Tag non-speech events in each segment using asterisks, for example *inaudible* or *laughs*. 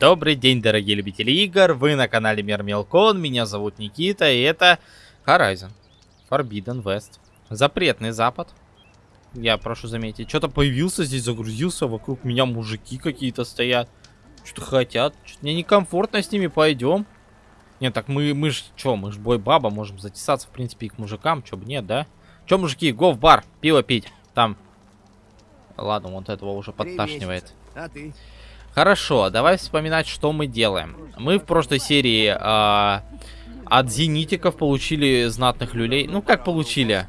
Добрый день, дорогие любители игр, вы на канале Мир Мелкон, меня зовут Никита, и это Horizon Forbidden West. Запретный запад. Я прошу заметить, что-то появился здесь, загрузился, вокруг меня мужики какие-то стоят. Что-то хотят, что-то мне некомфортно с ними, пойдем. Нет, так мы, мы ж, что, мы ж бой-баба, можем затесаться, в принципе, и к мужикам, чё бы нет, да? Чё, мужики, го в бар, пиво пить, там. Ладно, вот этого уже подташнивает. А ты? Хорошо, давай вспоминать, что мы делаем. Мы в прошлой серии э, от зенитиков получили знатных люлей. Ну, как получили?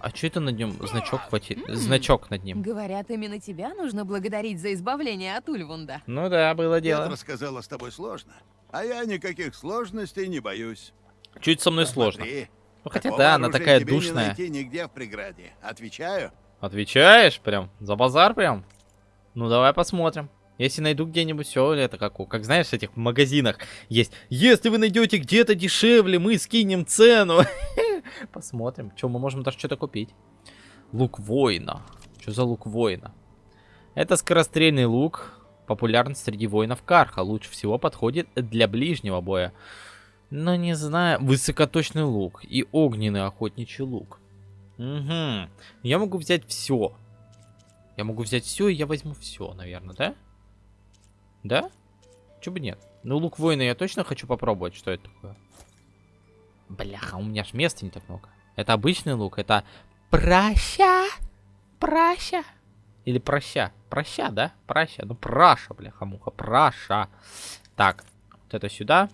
А что это над нем? Значок хватит. *clears throat* Значок над ним. Говорят, именно тебя нужно благодарить за избавление от Ульвунда. Ну да, было дело. Я рассказала с тобой сложно. А я никаких сложностей не боюсь. Чуть со мной Посмотри. сложно. Ну хотя да, она такая тебе душная. Не найти нигде в преграде. Отвечаю. Отвечаешь прям? За базар прям? Ну, давай посмотрим. Если найду где-нибудь все, это как, как знаешь, в этих магазинах есть. Если вы найдете где-то дешевле, мы скинем цену. *laughs* Посмотрим. Что, мы можем даже что-то купить. Лук воина. Что за лук воина? Это скорострельный лук. Популярен среди воинов Карха. Лучше всего подходит для ближнего боя. Но не знаю. Высокоточный лук и огненный охотничий лук. Угу. Я могу взять все. Я могу взять все, и я возьму все, наверное, да? Да? Чего бы нет? Ну, лук воина я точно хочу попробовать, что это такое. Бляха, у меня ж места не так много. Это обычный лук, это проща, проща. Или проща, проща, да? Проща, ну праша, бляха-муха, праша. Так, вот это сюда.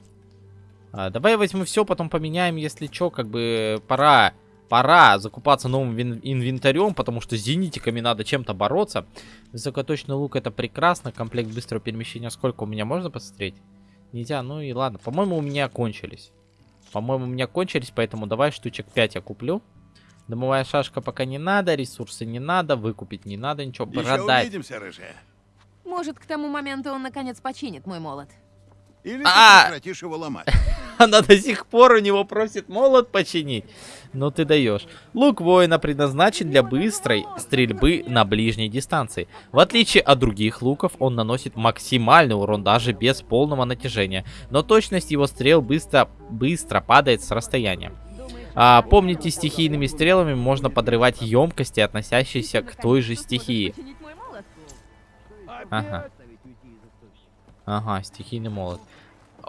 А, давай я возьму все, потом поменяем, если что, как бы пора Пора закупаться новым инвентарем, потому что с зенитиками надо чем-то бороться. Высокоточный лук это прекрасно. Комплект быстрого перемещения сколько у меня можно посмотреть? Нельзя, ну и ладно. По-моему, у меня кончились. По-моему, у меня кончились, поэтому давай штучек 5 я куплю. Домовая шашка пока не надо, ресурсы не надо, выкупить не надо, ничего, Еще продать. увидимся, рыжая. Может, к тому моменту он наконец починит мой молот. Или а! ты прекратишь его ломать. *laughs* Она до сих пор у него просит молот починить. Ну ты даешь. Лук воина предназначен для быстрой стрельбы на ближней дистанции. В отличие от других луков, он наносит максимальный урон даже без полного натяжения. Но точность его стрел быстро, быстро падает с расстояния. А, помните, стихийными стрелами можно подрывать емкости, относящиеся к той же стихии. Ага. Ага, стихийный молот.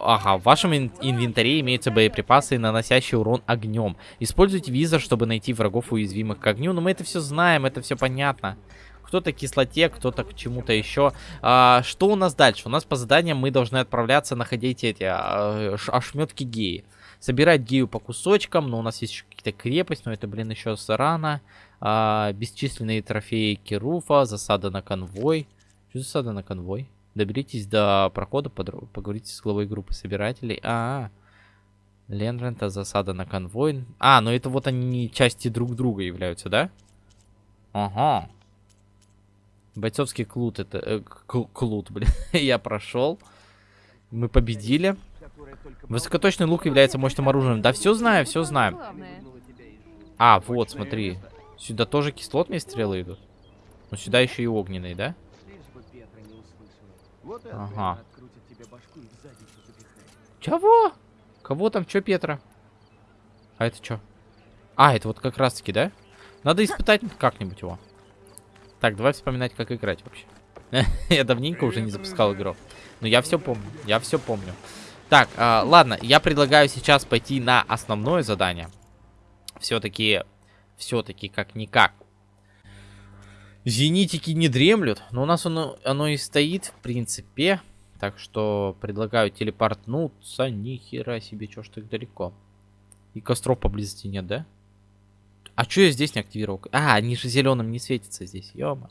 Ага, в вашем ин инвентаре имеются боеприпасы, наносящие урон огнем. Используйте визор, чтобы найти врагов уязвимых к огню. Но мы это все знаем, это все понятно. Кто-то к кислоте, кто-то к чему-то еще. А, что у нас дальше? У нас по заданиям мы должны отправляться находить эти а, ошметки геи. Собирать гею по кусочкам, но у нас есть какие-то крепость, но это, блин, еще рано. А, бесчисленные трофеи Керуфа, засада на конвой. Что засада на конвой? Доберитесь до прохода, поговорите с главой группы собирателей. А, -а, -а. Ленрента, засада на конвой. А, ну это вот они части друг друга являются, да? Ага. Бойцовский клут, это... Э, клут, *laughs* блин. Я прошел. Мы победили. Высокоточный лук является мощным оружием. Да все знаю, все знаю. А, вот, смотри. Сюда тоже кислотные стрелы идут. Но сюда еще и огненные, да? Ага. Чего? Кого там? Чё, Петра? А это что? А, это вот как раз таки, да? Надо испытать как-нибудь его. Так, давай вспоминать, как играть вообще. *laughs* я давненько уже не запускал игру. Но я все помню. Я все помню. Так, э, ладно, я предлагаю сейчас пойти на основное задание. Все-таки, все-таки как-никак. Зенитики не дремлют, но у нас оно, оно и стоит, в принципе. Так что предлагаю телепортнуться. Ни хера себе, чё ж так далеко. И костров поблизости нет, да? А чё я здесь не активировал? А, они же зеленым не светятся здесь, ёма.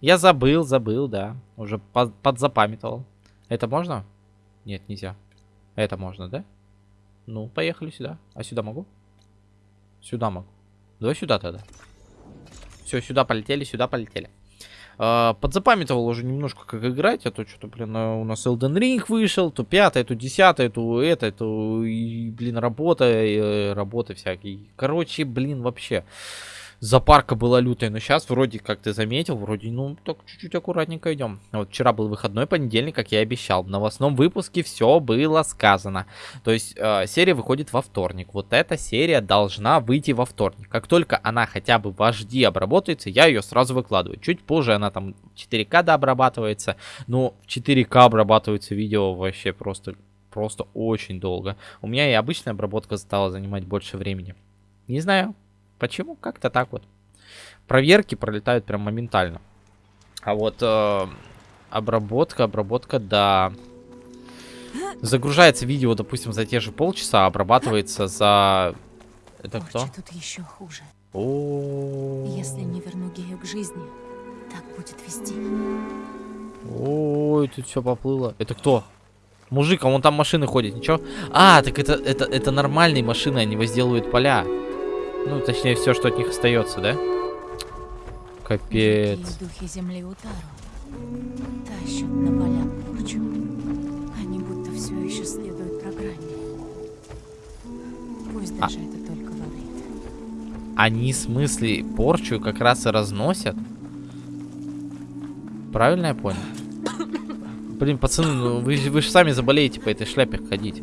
Я забыл, забыл, да. Уже под, подзапамятовал. Это можно? Нет, нельзя. Это можно, да? Ну, поехали сюда. А сюда могу? Сюда могу. Давай сюда тогда. Все, сюда полетели, сюда полетели. Uh, подзапамятовал уже немножко, как играть, а то что-то, блин, у нас Elden Ring вышел, то пятое, то десятое, то это, то, блин, работа, э, работа всякие. Короче, блин, вообще. Запарка была лютая, но сейчас вроде, как ты заметил, вроде, ну, так чуть-чуть аккуратненько идем. Вот вчера был выходной понедельник, как я и обещал. В новостном выпуске все было сказано. То есть э, серия выходит во вторник. Вот эта серия должна выйти во вторник. Как только она хотя бы в HD обработается, я ее сразу выкладываю. Чуть позже она там 4К дообрабатывается. Но в 4К обрабатывается видео вообще просто, просто очень долго. У меня и обычная обработка стала занимать больше времени. Не знаю, Почему? Как-то так вот. Проверки пролетают прям моментально. А вот э, обработка, обработка, да. Загружается видео, допустим, за те же полчаса, а обрабатывается за... Это кто? тут еще хуже. О, Если не верну Гею к жизни, так будет вести. Ой, тут все поплыло. Это кто? Мужик, а вон там машины ходят, ничего? А, так это, это, это нормальные машины, они возделывают поля. Ну, точнее, все, что от них остается, да? Капец. Дикие духи земли Утару тащат на поля порчу. Они будто все еще следуют программе. Пусть А. даже это только говорит. Они, в смысле, порчу как раз и разносят? Правильно я понял? Блин, пацаны, ну вы, вы же сами заболеете по этой шляпе ходить.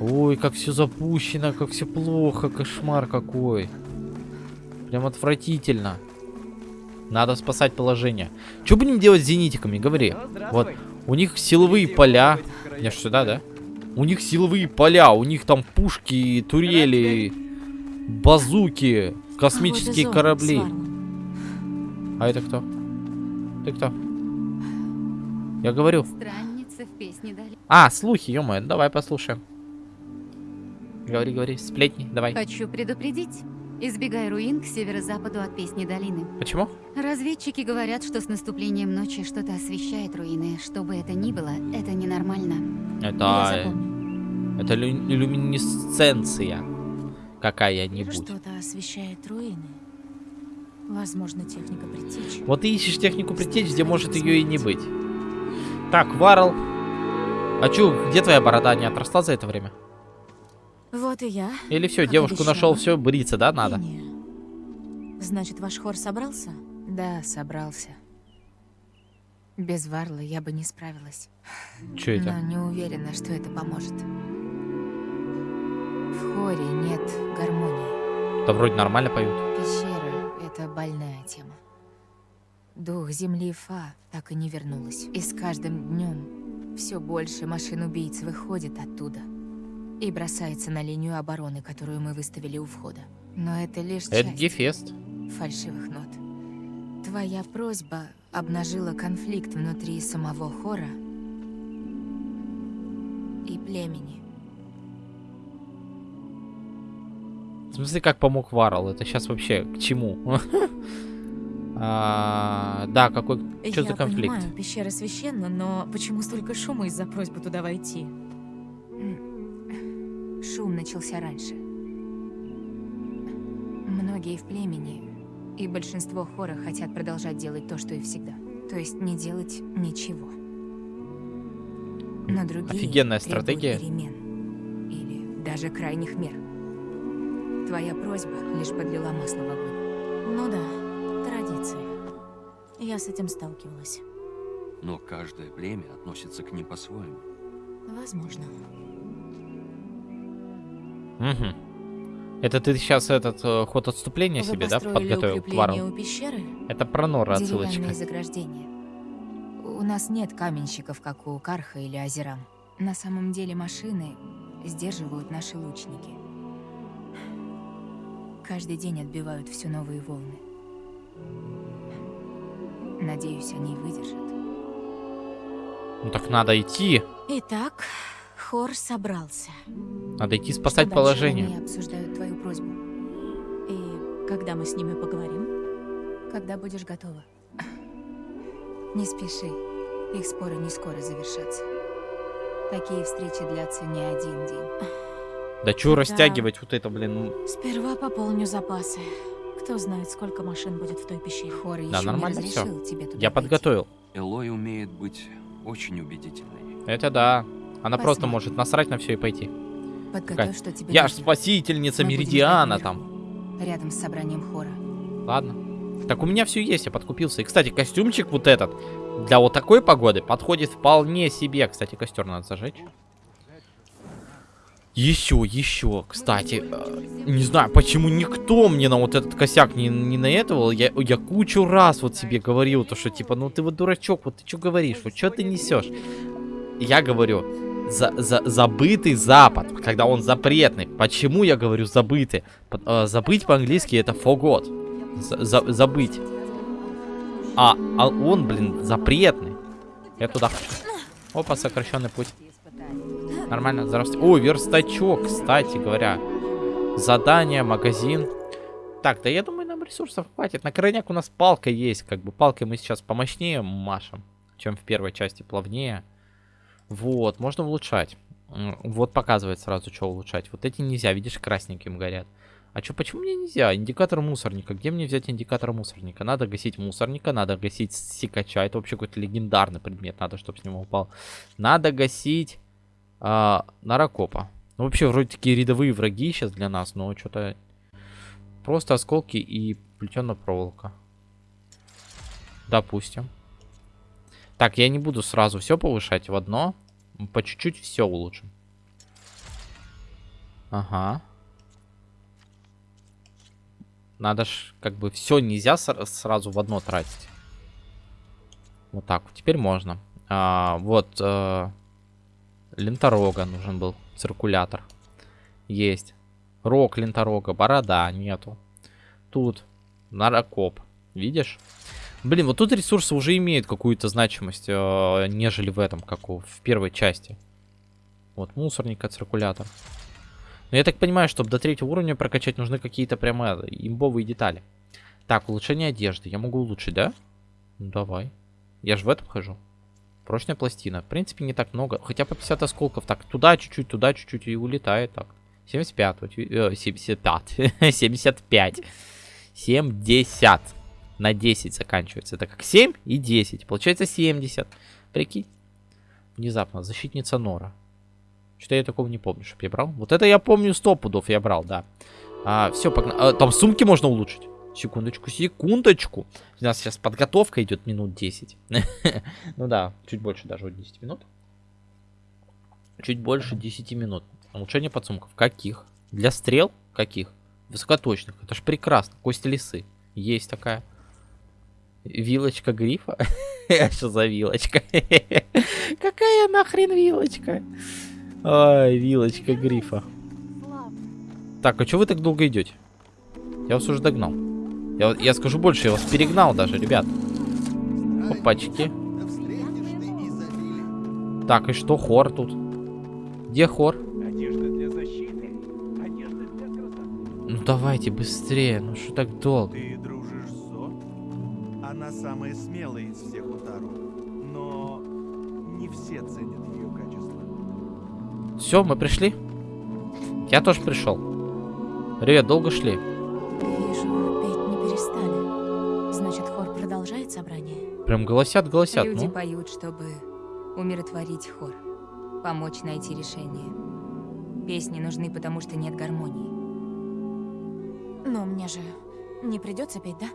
Ой, как все запущено, как все плохо, кошмар какой. Прям отвратительно. Надо спасать положение. Что будем делать с зенитиками, говори. Вот, у них силовые поля. Я ж сюда, да? У них силовые поля, у них там пушки, турели, базуки, космические Погода зон, корабли. А это кто? Ты кто? Я говорю. Странница в песне дали. А, слухи, ё давай послушаем. Говори, говори, сплетни, давай. Хочу предупредить. Избегай руин к северо-западу от песни долины. Почему? Разведчики говорят, что с наступлением ночи что-то освещает руины. Что бы это ни было, это ненормально. Это... Это лю- люминесценция. Какая-нибудь. Что-то освещает руины. Возможно, техника притечи. Вот ты ищешь технику притечь, где может ее и не быть. Так, Варл. А чё, где твоя борода не отросла за это время? Вот и я. Или все, Как девушку обещала. нашел, все, бриться, да, надо? Значит, ваш хор собрался? Да, собрался. Без Варла я бы не справилась. Че это? Но не уверена, что это поможет. В хоре нет гармонии. Да вроде нормально поют. Пещера — это больная тема. Дух земли Фа так и не вернулась. И с каждым днем все больше машин-убийц выходит оттуда и бросается на линию обороны, которую мы выставили у входа. Но это лишь Это часть Гефест. фальшивых нот. Твоя просьба обнажила конфликт внутри самого хора и племени. В смысле, как помог Варл? Это сейчас вообще к чему? *laughs* А, Да, какой... Что Я за конфликт? понимаю, пещера священна, но почему столько шума из-за просьбы туда войти? Шум начался раньше. Многие в племени и большинство хора хотят продолжать делать то, что и всегда. То есть не делать ничего. Но другие Офигенная стратегия. перемен. Или даже крайних мер. Твоя просьба лишь подлила масло в огонь. Ну да, традиции. Я с этим сталкивалась. Но каждое племя относится к ним по-своему. Возможно. Мгм. Это ты сейчас этот э, ход отступления Вы себе, да, подготовил к укрепление Варлу? у пещеры? Это про Нора отсылочка. Заграждения. У нас нет каменщиков, как у Карха или Азерам. На самом деле машины сдерживают наши лучники. Каждый день отбивают все новые волны. Надеюсь, они выдержат. Ну так надо идти. Итак, хор собрался. Надо идти спасать Что положение. Они обсуждают твою просьбу. И когда мы с ними поговорим? Когда будешь готова. Не спеши. Их споры не скоро завершатся. Такие встречи длятся не один день. Да чё Да. растягивать вот это, блин? ну, Сперва пополню запасы. Кто знает, сколько машин будет в той пещере. Хор Да, еще нормально тебе туда Я подготовил. Элой умеет быть очень убедительной. Это да. Она просто Посмотрим. может насрать на все и пойти. Подготовь, что тебе Я ж нужно. спасительница Мы будем Меридиана там. рядом с собранием хора. Ладно. Так у меня все есть, я подкупился. И, кстати, костюмчик вот этот для вот такой погоды подходит вполне себе. Кстати, костер надо зажечь. Еще, еще, кстати, э, не знаю, почему никто мне на вот этот косяк не, не наэтовал. Я, я кучу раз вот себе говорил, то что типа, ну ты вот дурачок, вот ты что говоришь, вот что ты несешь? Я говорю, за, за, забытый Запад, когда он запретный. Почему я говорю забытый? Э, забыть по-английски это forgot. За- за- забыть. А, а он, блин, запретный. Я туда. Опа, сокращенный путь. Нормально, здравствуйте. О, верстачок, кстати говоря. Задание, магазин. Так, да я думаю, нам ресурсов хватит. На крайняк у нас палка есть. Как бы палкой мы сейчас помощнее машем, чем в первой части плавнее. Вот, можно улучшать. Вот показывает сразу, что улучшать. Вот эти нельзя, видишь, красненьким горят. А что, почему мне нельзя? Индикатор мусорника. Где мне взять индикатор мусорника? Надо гасить мусорника, надо гасить сикача. Это вообще какой-то легендарный предмет. Надо, чтобы с него упал. Надо гасить а, наракопа. Ну, вообще, вроде такие рядовые враги сейчас для нас, но что-то... Просто осколки и плетеная проволока. Допустим. Так, я не буду сразу все повышать в одно. По чуть-чуть все улучшим. Ага. Надо ж, как бы, все нельзя сра- сразу в одно тратить. Вот так. Теперь можно. А, вот. э, ленторога нужен был. Циркулятор. Есть. Рог ленторога. Борода. Нету. Тут. Нарокоп. Видишь? Блин, вот тут ресурсы уже имеют какую-то значимость, э, нежели в этом, как у, в первой части. Вот мусорника, циркулятор. Но я так понимаю, чтобы до третьего уровня прокачать, нужны какие-то прямо имбовые детали. Так, улучшение одежды. Я могу улучшить, да? Ну, давай. Я же в этом хожу. Прочная пластина. В принципе, не так много. Хотя по 50 осколков. Так, туда чуть-чуть, туда чуть-чуть и улетает. Так. 75. вот, э, 75. 75. 70. На 10 заканчивается. Это как 7 и 10. Получается 70. Прикинь. Внезапно. Защитница Нора. Что-то я такого не помню, чтобы я брал. Вот это я помню 100 пудов я брал, да. А, все, погнали. А, там сумки можно улучшить. Секундочку, секундочку. У нас сейчас подготовка идет минут 10. *laughs* Ну да, чуть больше даже вот 10 минут. Чуть больше 10 минут. Улучшение подсумков. Каких? Для стрел? Каких? Высокоточных. Это ж прекрасно. Кости лисы. Есть такая. Вилочка грифа? *laughs* Что за вилочка? *laughs* Какая нахрен вилочка? Ай, вилочка грифа. Так, а что вы так долго идете? Я вас уже догнал. Я, я скажу больше, я вас перегнал даже, ребят. Опачки. Так, и что хор тут? Где хор? Ну давайте быстрее, ну что так долго? Ты? Она самая смелая из всех Утару, но не все ценят ее качество. Все, мы пришли? Я тоже пришел. Ребят, долго шли? Вижу, петь не перестали. Значит, хор продолжает собрание? Прям голосят, голосят, Люди ну. поют, чтобы умиротворить хор, помочь найти решение. Песни нужны, потому что нет гармонии. Но мне же не придется петь, да?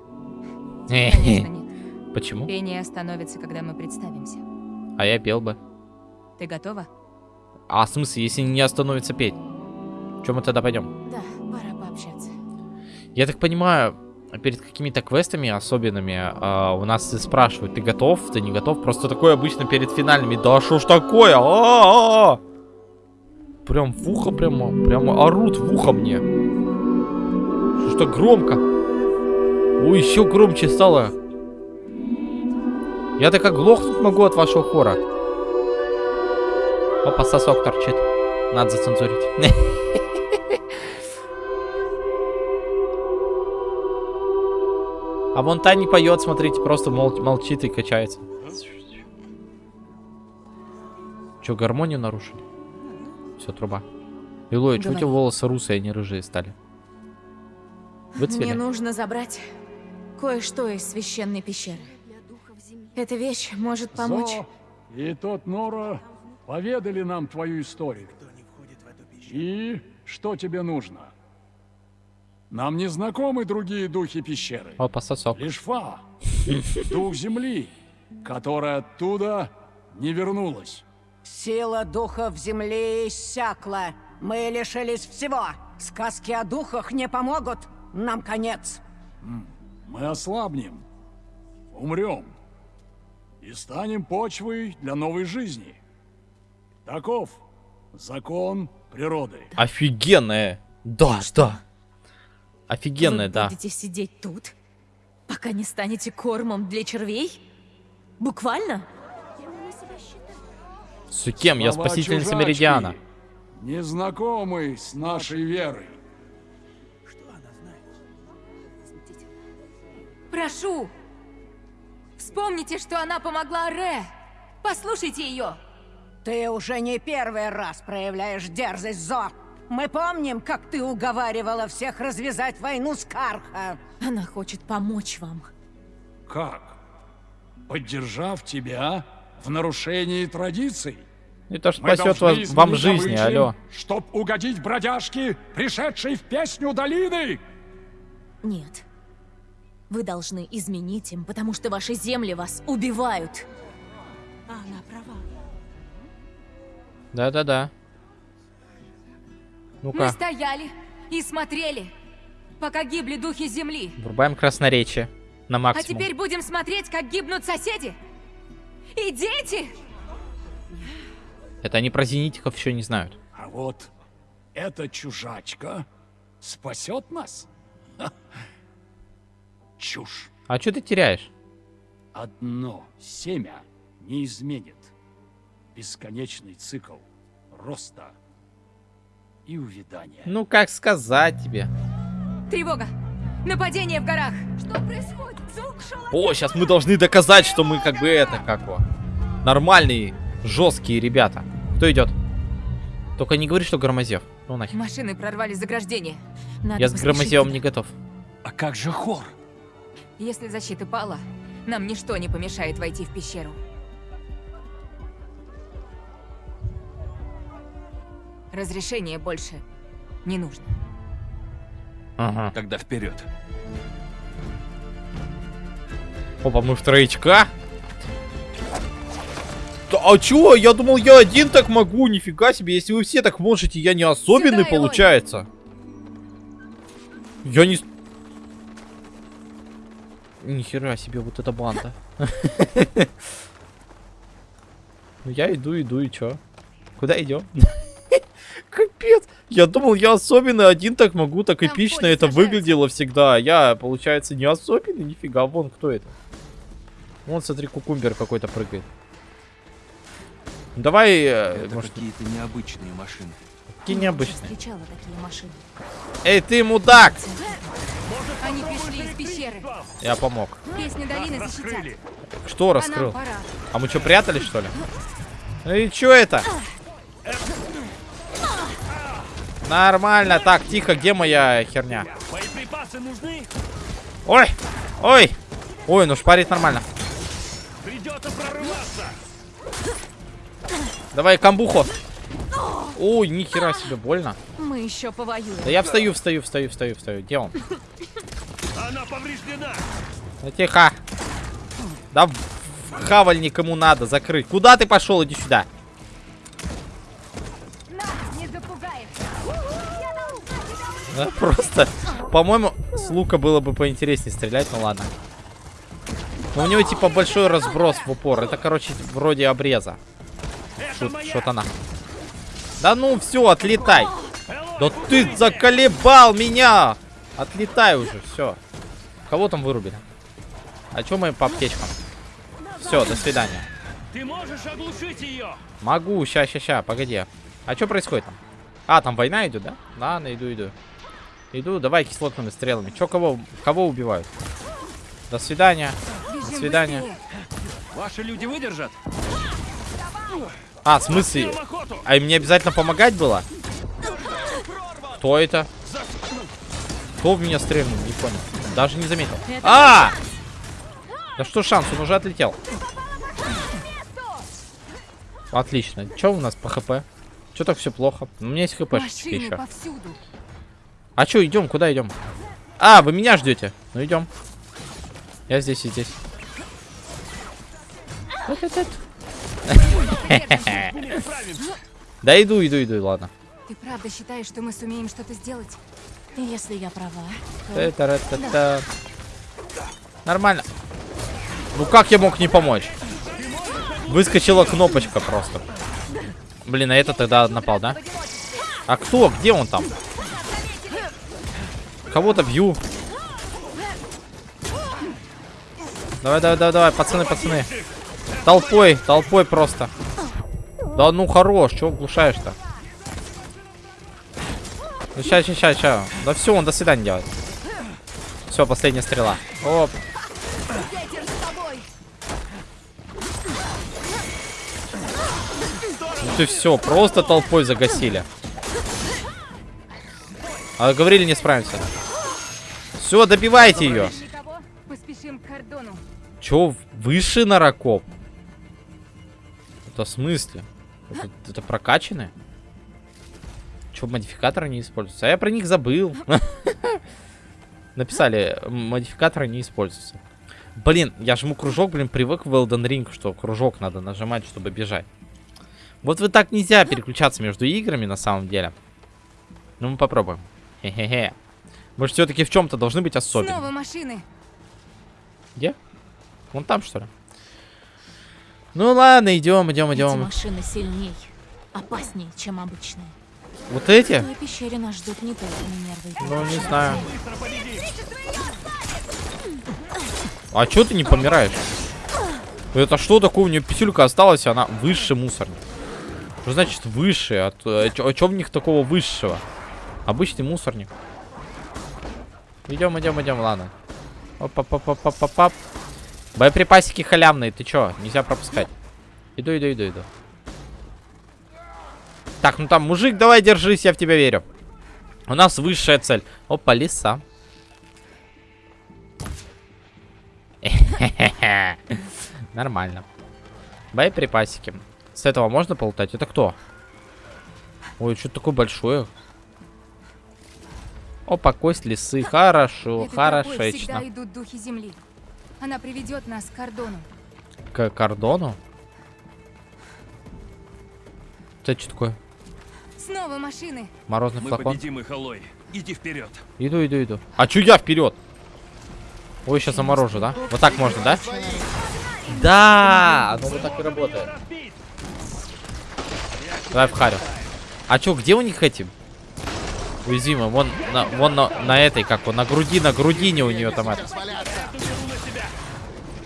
Конечно, нет. Почему? Пение остановится, когда мы представимся. А я пел бы. Ты готова? А в смысле, если не остановится петь? Чем мы тогда пойдем? Да, пора пообщаться. Я так понимаю, перед какими-то квестами особенными а, у нас спрашивают, ты готов, ты не готов? Просто такое обычно перед финальными. Да что ж такое? А-а-а! Прям в ухо прямо, прямо орут в ухо мне. Что ж так громко? Ой, еще громче стало. Я так оглохнуть могу от вашего хора. Опа, сосок торчит. Надо зацензурить. *laughs* А вон та не поет, смотрите, просто мол- молчит и качается. Че, гармонию нарушили? Все, труба. Илой, что у тебя волосы русые, а не рыжие стали? Мне Выцвели? нужно забрать кое-что из священной пещеры. Эта вещь может помочь. Зо и тот Нора поведали нам твою историю. И что тебе нужно? Нам не знакомы другие духи пещеры. О, пососок. Лишь Фа, дух земли, которая оттуда не вернулась. Сила духов земли иссякла. Мы лишились всего. Сказки о духах не помогут. Нам конец. Мы ослабнем, умрем и станем почвой для новой жизни. Таков закон природы. Офигенная. Да, да. Офигенная, Вы да. будете сидеть тут, пока не станете кормом для червей? Буквально? С кем? Я Слова чужачки, Меридиана. Незнакомый с нашей верой. Прошу! Вспомните, что она помогла Ре! Послушайте ее! Ты уже не первый раз проявляешь дерзость, Зо. Мы помним, как ты уговаривала всех развязать войну с Карха. Она хочет помочь вам. Как? Поддержав тебя в нарушении традиций? Это ж спасет вас, вам жизни, обычаи, алло. Чтоб угодить бродяжке, пришедшей в песню долины. Нет. Вы должны изменить им, потому что ваши земли вас убивают. А она права. Да-да-да. Мы Ну-ка, стояли и смотрели, пока гибли духи земли. врубаем красноречие на А максимум. теперь будем смотреть, как гибнут соседи. И дети! Это они про зенитиков еще не знают. А вот эта чужачка спасет нас? Чушь. А что ты теряешь? Одно семя не изменит бесконечный цикл роста и увядания. Ну, как сказать тебе? Тревога! Нападение в горах! Что происходит? О, сейчас мы должны доказать, что мы как бы это, как его, нормальные, жесткие ребята. Кто идет? Только не говори, что Громозев. Ну нахер. Машины прорвали заграждение. Надо Я с Громозевом не готов. А как же хор? Если защита пала, нам ничто не помешает войти в пещеру. Разрешение больше не нужно. Ага. Тогда вперед. Опа, мы в троечка. Да, а чё? Я думал, я один так могу. Нифига себе. Если вы все так можете, я не особенный, Сюда, получается. Я не... Нихера себе, вот эта банда. *laughs* Ну, Я иду, иду, и чё? Куда идем? *laughs* Капец! Я думал, я особенный, один так могу, так Там эпично это выглядело всегда. А я, получается, не особенный, нифига. Вон, кто это? Вон, смотри, кукумбер какой-то прыгает. Давай, э, Это может, какие-то необычные машины. Необычные. такие машины. Эй, ты мудак! Они пришли из пещеры. Я помог. Песни долины защитят. Что раскрыл? А мы что, прятались, что ли? И чё это? Нормально. Так, тихо, где моя херня? Боеприпасы нужны? Ой! Ой! Ой, ну шпарит нормально. Придется прорываться. Давай камбуху. Ой, нихера себе, больно. Мы еще повоюем. Да я встаю, встаю, встаю, встаю, встаю. Где он? Она повреждена. Ну, тихо. Да в- в хаваль никому надо закрыть. Куда ты пошел? Иди сюда. Да, просто, по-моему, с лука было бы поинтереснее стрелять, ну ладно. Но у него типа большой разброс в упор. Это, короче, вроде обреза. Шут, шутана. Да ну все, отлетай. Да ты заколебал меня. Отлетай уже, все. Кого там вырубили? А чё мы по аптечкам? Все, до свидания. Ты можешь оглушить ее? Могу, ща, ща, ща, погоди. А что происходит там? А, там война идет, да? Ладно, иду, иду. Иду, давай кислотными стрелами. Чё, кого, кого убивают? До свидания. До свидания. Ваши люди выдержат? А, в смысле? А им не обязательно помогать было? Кто это? Кто в меня стрельнул? Не понял. Даже не заметил. А! Да что шанс, он уже отлетел. Отлично. Что у нас по хп? Что так все плохо? У меня есть хпшечки Машины еще. повсюду. А что, идем? Куда идем? А, вы меня ждете. Ну идем. Я здесь и здесь. *laughs* Да иду, иду, иду, ладно. Ты правда считаешь, что мы сумеем что-то сделать? Если я права, то. Нормально. Ну как я мог не помочь? Выскочила кнопочка просто. Блин, а это тогда напал, да? А кто? Где он там? Кого-то бью. Давай, давай, давай, давай, пацаны, пацаны. Толпой, толпой просто. Да ну хорош, чего глушаешь-то? Ну ща, ща, ща, ща. Да все, он до свидания делает. Все, последняя стрела. Оп. Ну ты все, просто толпой загасили. А говорили, не справимся. Все, добивайте ее. Поспешим к кордону. Че, выше наракоп? Это в смысле? Это, это прокачанные? Че, модификаторы не используются? А я про них забыл. *laughs* Написали, модификаторы не используются. Блин, я жму кружок, блин, привык в Elden Ring, что кружок надо нажимать, чтобы бежать. Вот вы так нельзя переключаться между играми, на самом деле. Ну, мы попробуем. Хе-хе-хе. Мы же все-таки в чем-то должны быть особенными. Снова машины. Где? Вон там, что ли? Ну ладно, идем, идем, эти идем. машины сильней, опаснее, чем обычные. Вот В эти? той пещере нас ждут не только Минервы. Ну, не знаю. А чё ты не помираешь? Это что такое? У нее писюлька осталась, и она высший мусорник. Что значит высший? А, а а чё в них такого высшего? Обычный мусорник. Идем, идем, идем, ладно. Оп-оп-оп-оп-оп-оп. Боеприпасики халявные, ты чё? Нельзя пропускать. Иду, иду, иду, иду. Так, ну там, мужик, давай держись, я в тебя верю. У нас высшая цель. Опа, лиса. *laughs* Нормально. Боеприпасики. С этого можно полутать? Это кто? Ой, что такое большое? Опа, кость лисы. Хорошо, хорошечно. идут духи земли. Она приведет нас к кордону. К кордону? Это что такое? Снова машины. Морозный Мы флакон? победим их, Алой. Иди вперед. Иду, иду, иду. А чё я вперед? Ой, сейчас заморожу, да? Вот так можно, да? Да! Оно вот так и работает. Давай в харю. А чё, где у них эти? Уязвимые. Вон, на, вон на, на этой, как он, на груди, на грудине у нее там это.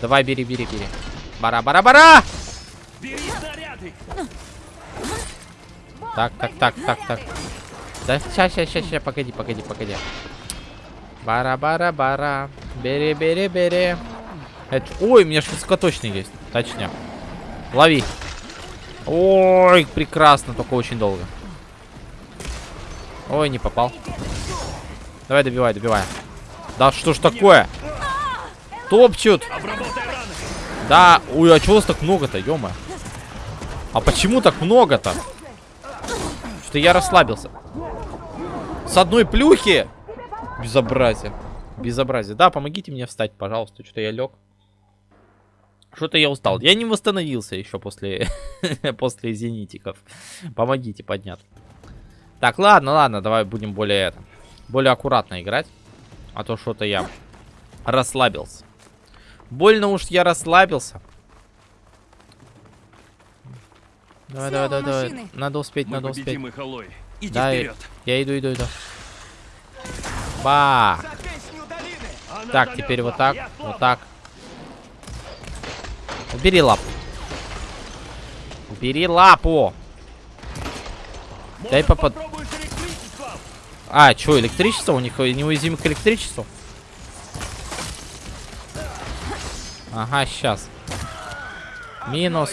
Давай, бери, бери, бери. Бара-бара-бара! Так, так, так, так, так. Да, ща, ща, ща, ща, погоди, погоди, погоди. Бара-бара-бара. Бери, бери, бери. Это... Ой, у меня ж высокоточный есть. Точнее. Лови. Ой, прекрасно, только очень долго. Ой, не попал. Давай, добивай, добивай. Да что ж такое? Топчут. Да, ой, а чего вас так много-то, ё А почему так много-то? Что я расслабился. С одной плюхи? Безобразие. Безобразие. Да, помогите мне встать, пожалуйста. Что-то я лег. Что-то я устал. Я не восстановился еще после, *laughs* после зенитиков. Помогите подняться. Так, ладно, ладно, давай будем более это, более аккуратно играть. А то что-то я расслабился. Больно уж я расслабился. Давай, давай, Снова давай, давай. машины. Надо успеть, Мы надо успеть. их, Алой. Иди Да, вперед. я иду, иду, иду. Ба! Так, теперь вот так, вот так. Убери лапу. Убери лапу. Дай попад... А, что, электричество? У них неуязвимы к электричеству? Ага, сейчас. Минус.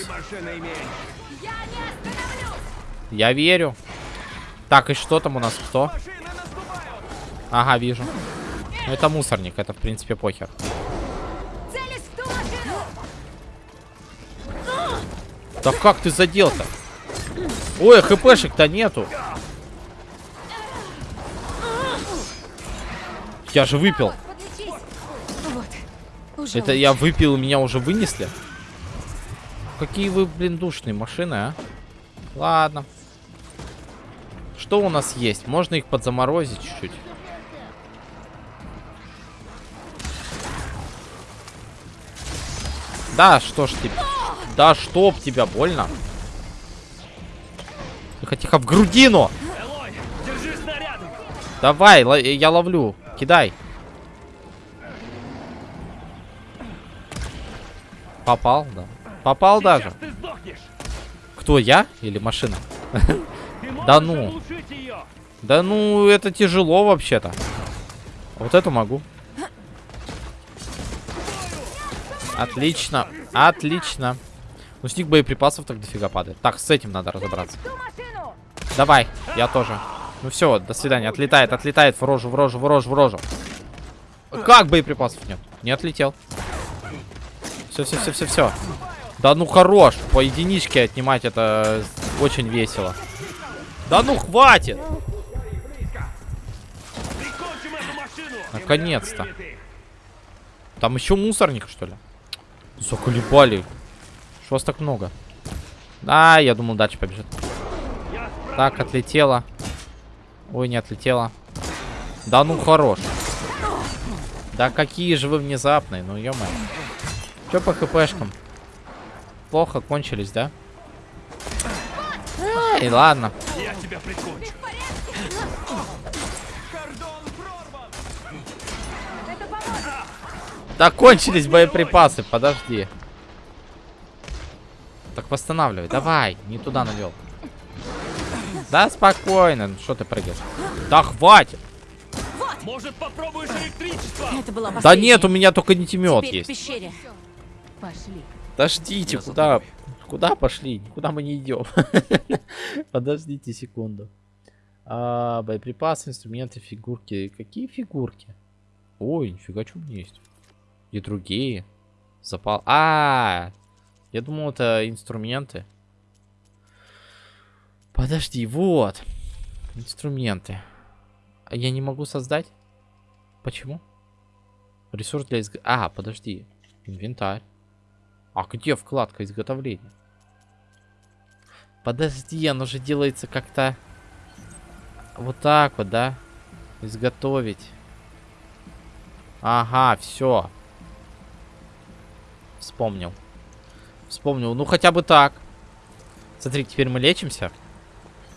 Я верю. Так, и что там у нас? Кто? Ага, вижу. Ну, это мусорник, это, в принципе, похер. Да как ты задел-то? Ой, хпшек-то нету. Я же выпил. Уже Это я выпил, меня уже вынесли? Какие вы, блин, душные машины, а? Ладно. Что у нас есть? Можно их подзаморозить чуть-чуть. Да, что ж ты... Да, чтоб тебя больно. Тихо, тихо, в грудину! Давай, я ловлю. Кидай. Попал, да. Попал даже. Кто, я или машина? Да ну. Да ну, это тяжело вообще-то. Вот это могу. Отлично. Отлично. Ну, с них боеприпасов так дофига падает. Так, с этим надо разобраться. Давай, я тоже. Ну все, до свидания. Отлетает, отлетает в рожу, в рожу, в рожу, в рожу. Как боеприпасов нет? Не отлетел. Все, все, все, все, все. Да ну хорош. По единичке отнимать это очень весело. Да ну хватит. Наконец-то. Там еще мусорник, что ли? Заколебали. Что вас так много? А, я думал, дальше побежит. Так, отлетела. Ой, не отлетела. Да ну хорош. Да какие же вы внезапные, ну ё Че по хпшкам? Плохо кончились, да? Эй, ладно. Да кончились боеприпасы, подожди. Так восстанавливай, давай, не туда навел. Да спокойно, ну что ты прыгаешь? Да хватит. Это была Да последняя. нет, у меня только не в есть. Пошли. Подождите, куда? Куда пошли? Куда мы не идем? *laughs* Подождите секунду. А, боеприпасы, инструменты, фигурки. Какие фигурки? Ой, нифига, что у меня есть. И другие. Запал. А, я думал, это инструменты. Подожди, вот. Инструменты. А я не могу создать? Почему? Ресурс для изг... А, подожди. Инвентарь. А где вкладка изготовления? Подожди, оно же делается как-то... Вот так вот, да? Изготовить. Ага, все. Вспомнил. Вспомнил. Ну, хотя бы так. Смотри, теперь мы лечимся.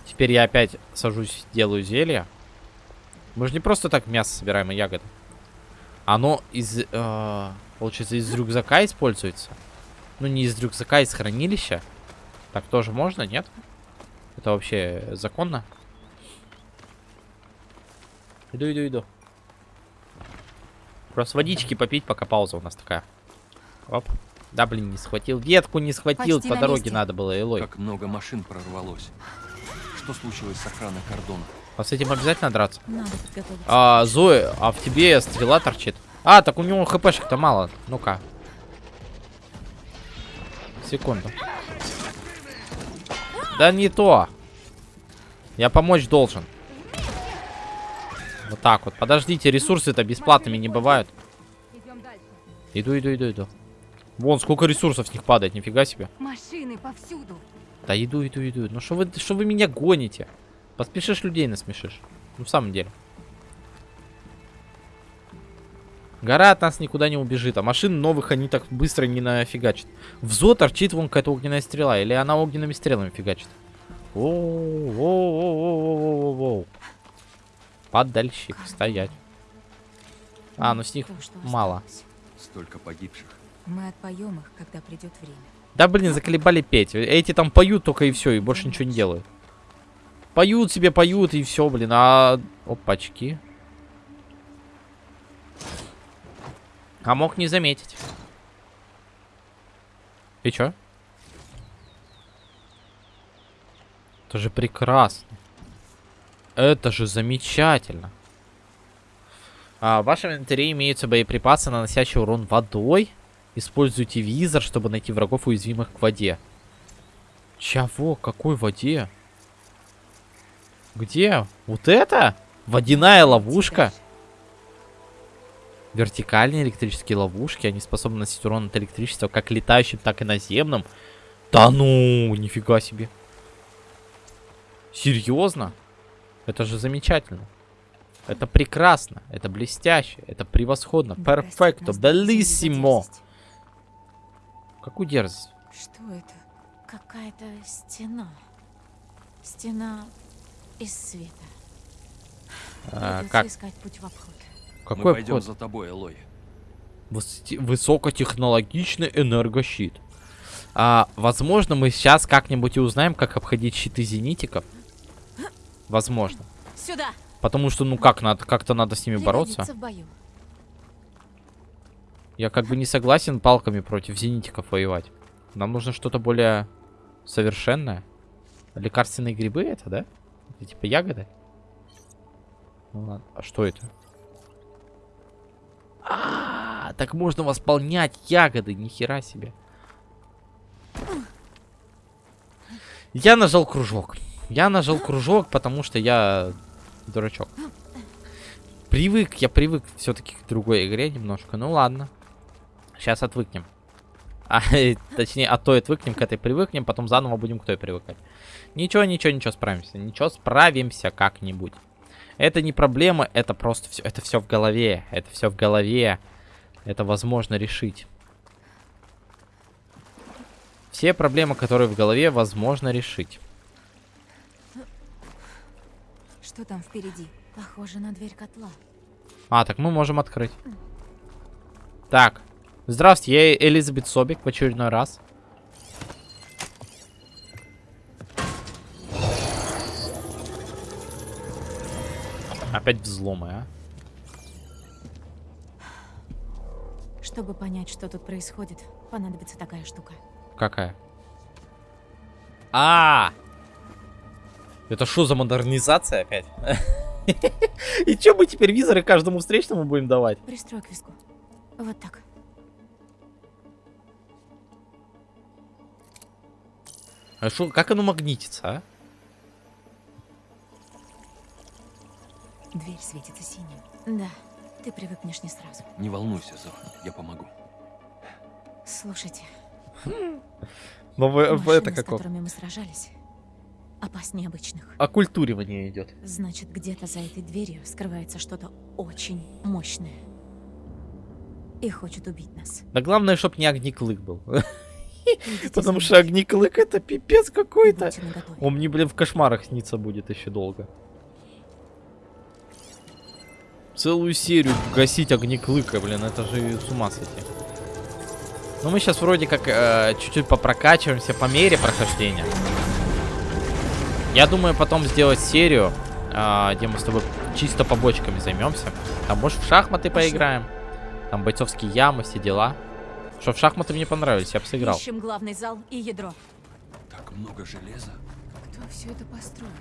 Теперь я опять сажусь, делаю зелье. Мы же не просто так мясо собираем и ягоды. Оно из... э, получается, из рюкзака используется. Ну, не из рюкзака, из хранилища. Так тоже можно, нет? Это вообще законно? Иду, иду, иду. Просто водички попить, пока пауза у нас такая. Оп. Да, блин, не схватил. Ветку не схватил. Почти По на дороге месте. надо было, Элой. Как много машин прорвалось. Что случилось с охраной кордона? А с этим обязательно драться? Надо подготовиться. А, Зоя, а в тебе стрела торчит. А, так у него хпшек-то мало. Ну-ка. Секунду. Да не то. Я помочь должен. Вот так вот. Подождите, ресурсы-то бесплатными не бывают. Иду, иду, иду, иду. Вон, сколько ресурсов с них падает, нифига себе. Машины повсюду. Да иду, иду, иду. Ну что вы, что вы меня гоните? Поспешишь, людей насмешишь. Ну, в самом деле. Гора от нас никуда не убежит, а машин новых они так быстро не нафигачат. В зо торчит вон какая-то огненная стрела, или она огненными стрелами фигачит. Воу, воу, воу, воу, воу, воу, воу. Подальщик, стоять. А, ну с них То, мало. Столько погибших. Мы отпоем их, когда придет время. Да блин, заколебали петь. Эти там поют только и все, и больше ничего не делают. Поют себе, поют, и все, блин. А опачки. А мог не заметить. И чё? Это же прекрасно. Это же замечательно. А, в вашем инвентаре имеются боеприпасы, наносящие урон водой. Используйте визор, чтобы найти врагов, уязвимых к воде. Чего? Какой воде? Где? Вот это? Водяная ловушка? Вертикальные электрические ловушки, они способны наносить урон от электричества как летающим, так и наземным. Да ну, нифига себе. Серьезно? Это же замечательно. Это прекрасно, это блестяще, это превосходно. Перфекто, белиссимо. Какую дерзость? Что это? Какая-то стена. Стена из света. А, Придется как? искать путь в обход. Мы Какой пойдем вход? за тобой, Элой. Выс- Высокотехнологичный энергощит. А, возможно, мы сейчас как-нибудь и узнаем, как обходить щиты зенитиков. Возможно. Сюда! Потому что, ну как, надо, как-то надо с ними бороться. Пригодится в бою. Я как бы не согласен палками против зенитиков воевать. Нам нужно что-то более совершенное. Лекарственные грибы это, да? Это типа ягоды? Ну ладно. А что это? А, так можно восполнять ягоды, нихера себе. Я нажал кружок. Я нажал кружок, потому что я дурачок. Привык, я привык все-таки к другой игре немножко. Ну ладно. Сейчас отвыкнем. *laughs* А, точнее, от той отвыкнем, к этой привыкнем, потом заново будем к той привыкать. Ничего, ничего, ничего, справимся. Ничего, справимся как-нибудь. Это не проблема, это просто все, это все в голове. Это все в голове. Это возможно решить. Все проблемы, которые в голове, возможно решить. Что там впереди? Похоже на дверь котла. А, так мы можем открыть. Так. Здравствуйте, я Элизабет Собик в очередной раз. Опять взломы, а? Чтобы понять, что тут происходит, понадобится такая штука. Какая? А! Это что за модернизация опять? *laughs* И что мы теперь визоры каждому встречному будем давать? Пристрой к виску. Вот так. А шо, как оно магнитится, а? Дверь светится синим. Да, ты привыкнешь не сразу. Не волнуйся, Зо, я помогу. Слушайте, *laughs* Но вы- машины, это с как которыми мы сражались, опаснее обычных. оккультуривание идет. Значит, где-то за этой дверью скрывается что-то очень мощное. И хочет убить нас. Да главное, чтоб не огнеклык был. Потому что огнеклык это пипец какой-то. Он мне, блин, в кошмарах снится будет еще долго. Целую серию гасить огнеклыка, блин, это же с ума сойти. Ну мы сейчас вроде как э, чуть-чуть попрокачиваемся по мере прохождения. Я думаю потом сделать серию, э, где мы с тобой чисто побочками займемся. Там может в шахматы поиграем. Там бойцовские ямы, все дела. Что в шахматы мне понравились, я бы сыграл. Ищем главный зал и ядро. Так много железа. Кто все это построил?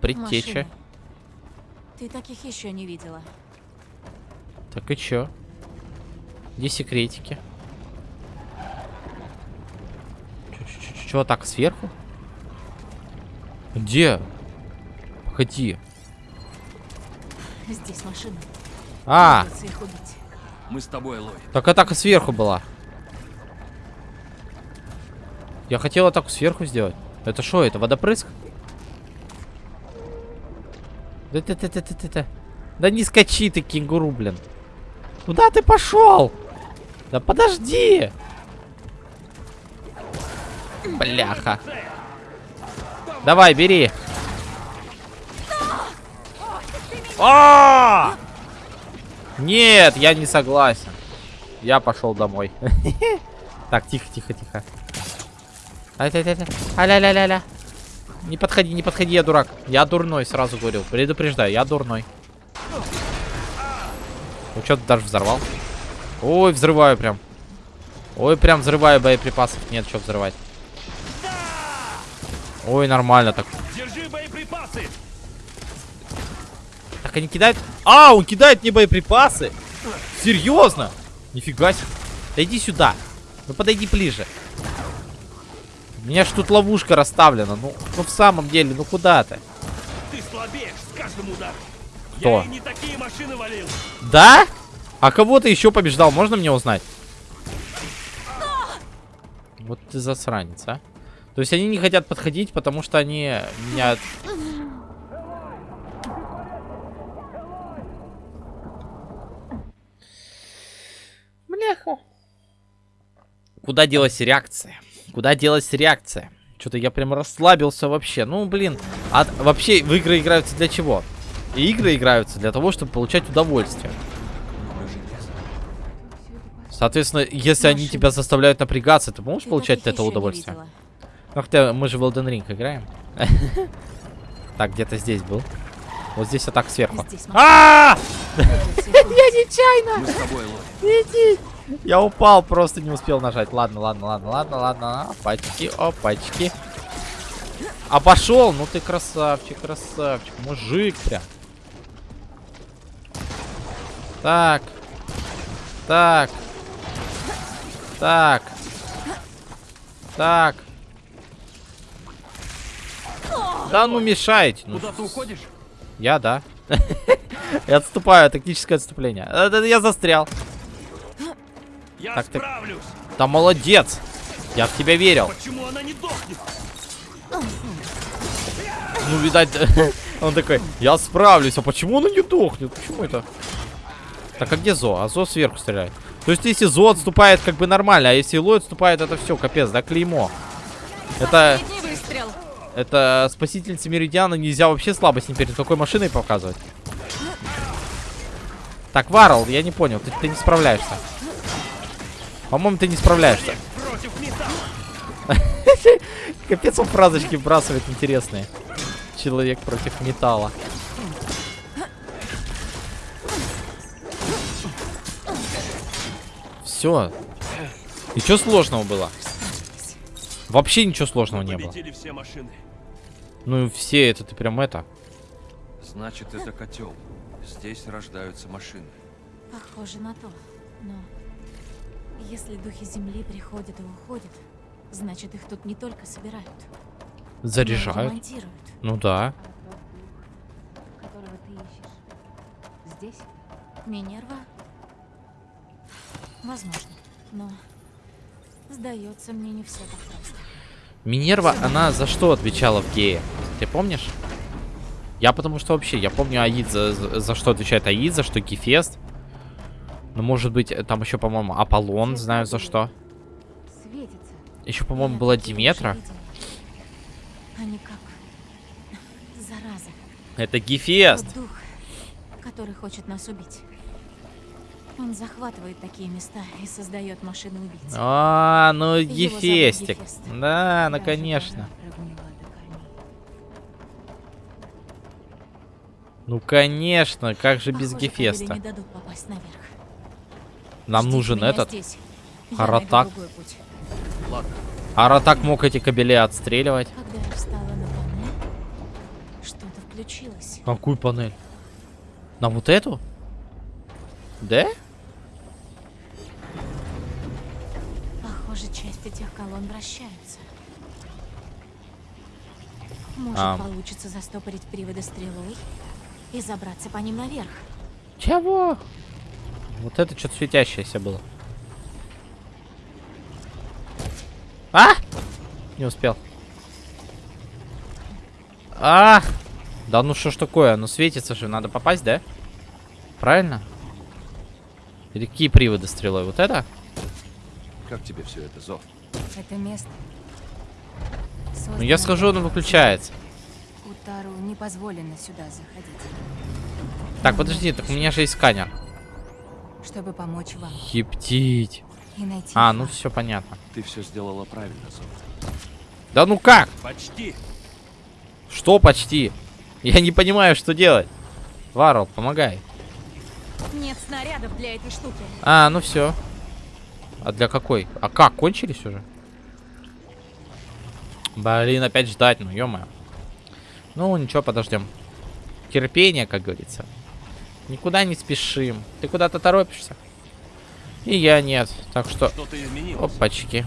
Предтеча. Машины. Ты таких еще не видела. Так и чё? Где секретики? Чё, так сверху? Где? Погоди. Здесь машины. А. Мы с тобой, Элой. так атака сверху была. Я хотел атаку сверху сделать. Это что, это водопрыск? Да ты ты ты ты ты. Да не скачи ты, кенгуру, блин. Куда ты пошел? Да подожди. Бляха. Давай, бери. А! Нет, я не согласен. Я пошел домой. *laughs* Так, тихо, тихо, тихо. Аля-ля-ля-ля. Не подходи, не подходи, я дурак. Я дурной, сразу говорил. Предупреждаю, я дурной. Ну что ты даже взорвал? Ой, взрываю прям. Ой, прям взрываю боеприпасов. Нет, что взрывать. Ой, нормально так. Держи боеприпасы! Так они кидают... А, он кидает мне боеприпасы. Серьезно? Нифига себе. Да иди сюда. Ну подойди ближе. У меня ж тут ловушка расставлена. Ну, ну в самом деле, ну куда ты? Ты слабеешь с каждым ударом. Кто? Я и не такие машины валил. Да? А кого ты еще побеждал? Можно мне узнать? Вот ты засранец, а. То есть они не хотят подходить, потому что они меня... Бляха. Куда делась реакция? Куда делась реакция? Что-то я прям расслабился вообще. Ну, блин. А вообще в игры играются для чего? И игры играются для того, чтобы получать удовольствие. Соответственно, если они тебя заставляют напрягаться, ты можешь получать от этого удовольствие? Ну, хотя мы же в Elden Ring играем. *laughs* Так, где-то здесь был. Вот здесь вот так сверху. А! *laughs* Я тобой, Лори. Я упал, просто не успел нажать. Ладно, ладно, ладно, ладно, ладно. Опачки, опачки. А пошел! Ну ты красавчик, красавчик. Мужик прям. Так. Так. Так. Так. Да ну мешаете. Ну, Куда ты уходишь? я, да. Я отступаю, тактическое отступление. Э, Я застрял. Я Так, справлюсь. Да молодец. Я в тебя верил. Почему она не дохнет? Ну, видать, *laughs* он такой, я справлюсь. А почему он не дохнет? Почему это? Так, а где Зо? А Зо сверху стреляет. То есть, если Зо отступает, как бы нормально, а если Илой отступает, это все, капец, да, клеймо. Это, это спасительница Меридиана нельзя вообще слабость ни перед какой машиной показывать. Так, Варл, я не понял, ты, ты не справляешься. По-моему, ты не справляешься. *laughs* Капец, он фразочки вбрасывает интересные. Человек против металла. Все. И что сложного было? Вообще ничего сложного не было. Все машины. Ну и все это, ты прям это. Значит, это котел. Здесь рождаются машины. Похоже на то. Но если духи Земли приходят и уходят, значит их тут не только собирают, Заряжают. Ну да. Которого ты ищешь. Здесь? Минерва? Возможно. Но сдается мне не все так просто. Минерва, она за что отвечала в гее? Ты помнишь? Я потому что вообще, я помню Аид за, за, за что отвечает Аид, за что Гефест. Ну, может быть, э, там еще, по-моему, Аполлон, знаю за что. Светится. Еще, по-моему, была Диметра. Они как зараза. Это Гефест. Тот дух, который хочет нас убить. Он захватывает такие места и создает машины убийц. А, ну. Гефест. Да, ну конечно. Ну конечно, как же без Похоже, Гефеста? Нам Ждите нужен этот. здесь. Путь. Аратак мог эти кабели отстреливать. Когда я встала на панель, что-то включилось. Какую панель? На вот эту? Да? Похоже, часть этих колонн вращаются. Может, А. получится застопорить приводы стрелой и забраться по ним наверх. Чего? Вот это что-то светящееся было. А! Не успел. А! Да ну что ж такое? Оно светится же, надо попасть, да? Правильно? Или какие приводы стрелой? Вот это? Как тебе все это, Зо? Это место. Ну я схожу, оно выключается. Утару не позволено сюда заходить. Так, подожди, так у меня же есть сканер. Чтобы помочь вам Ептить. и найти А, ну все понятно. Ты все сделала правильно, Зо. Да ну как? Почти. Что почти? Я не понимаю, что делать. Варл, помогай. Нет снарядов для этой штуки. А, ну все. А для какой? А как, кончились уже? Блин, опять ждать, ну ё Ну, ничего, подождем. Терпение, как говорится. Никуда не спешим. Ты куда-то торопишься? И я нет. Так что, изменилось. опачки.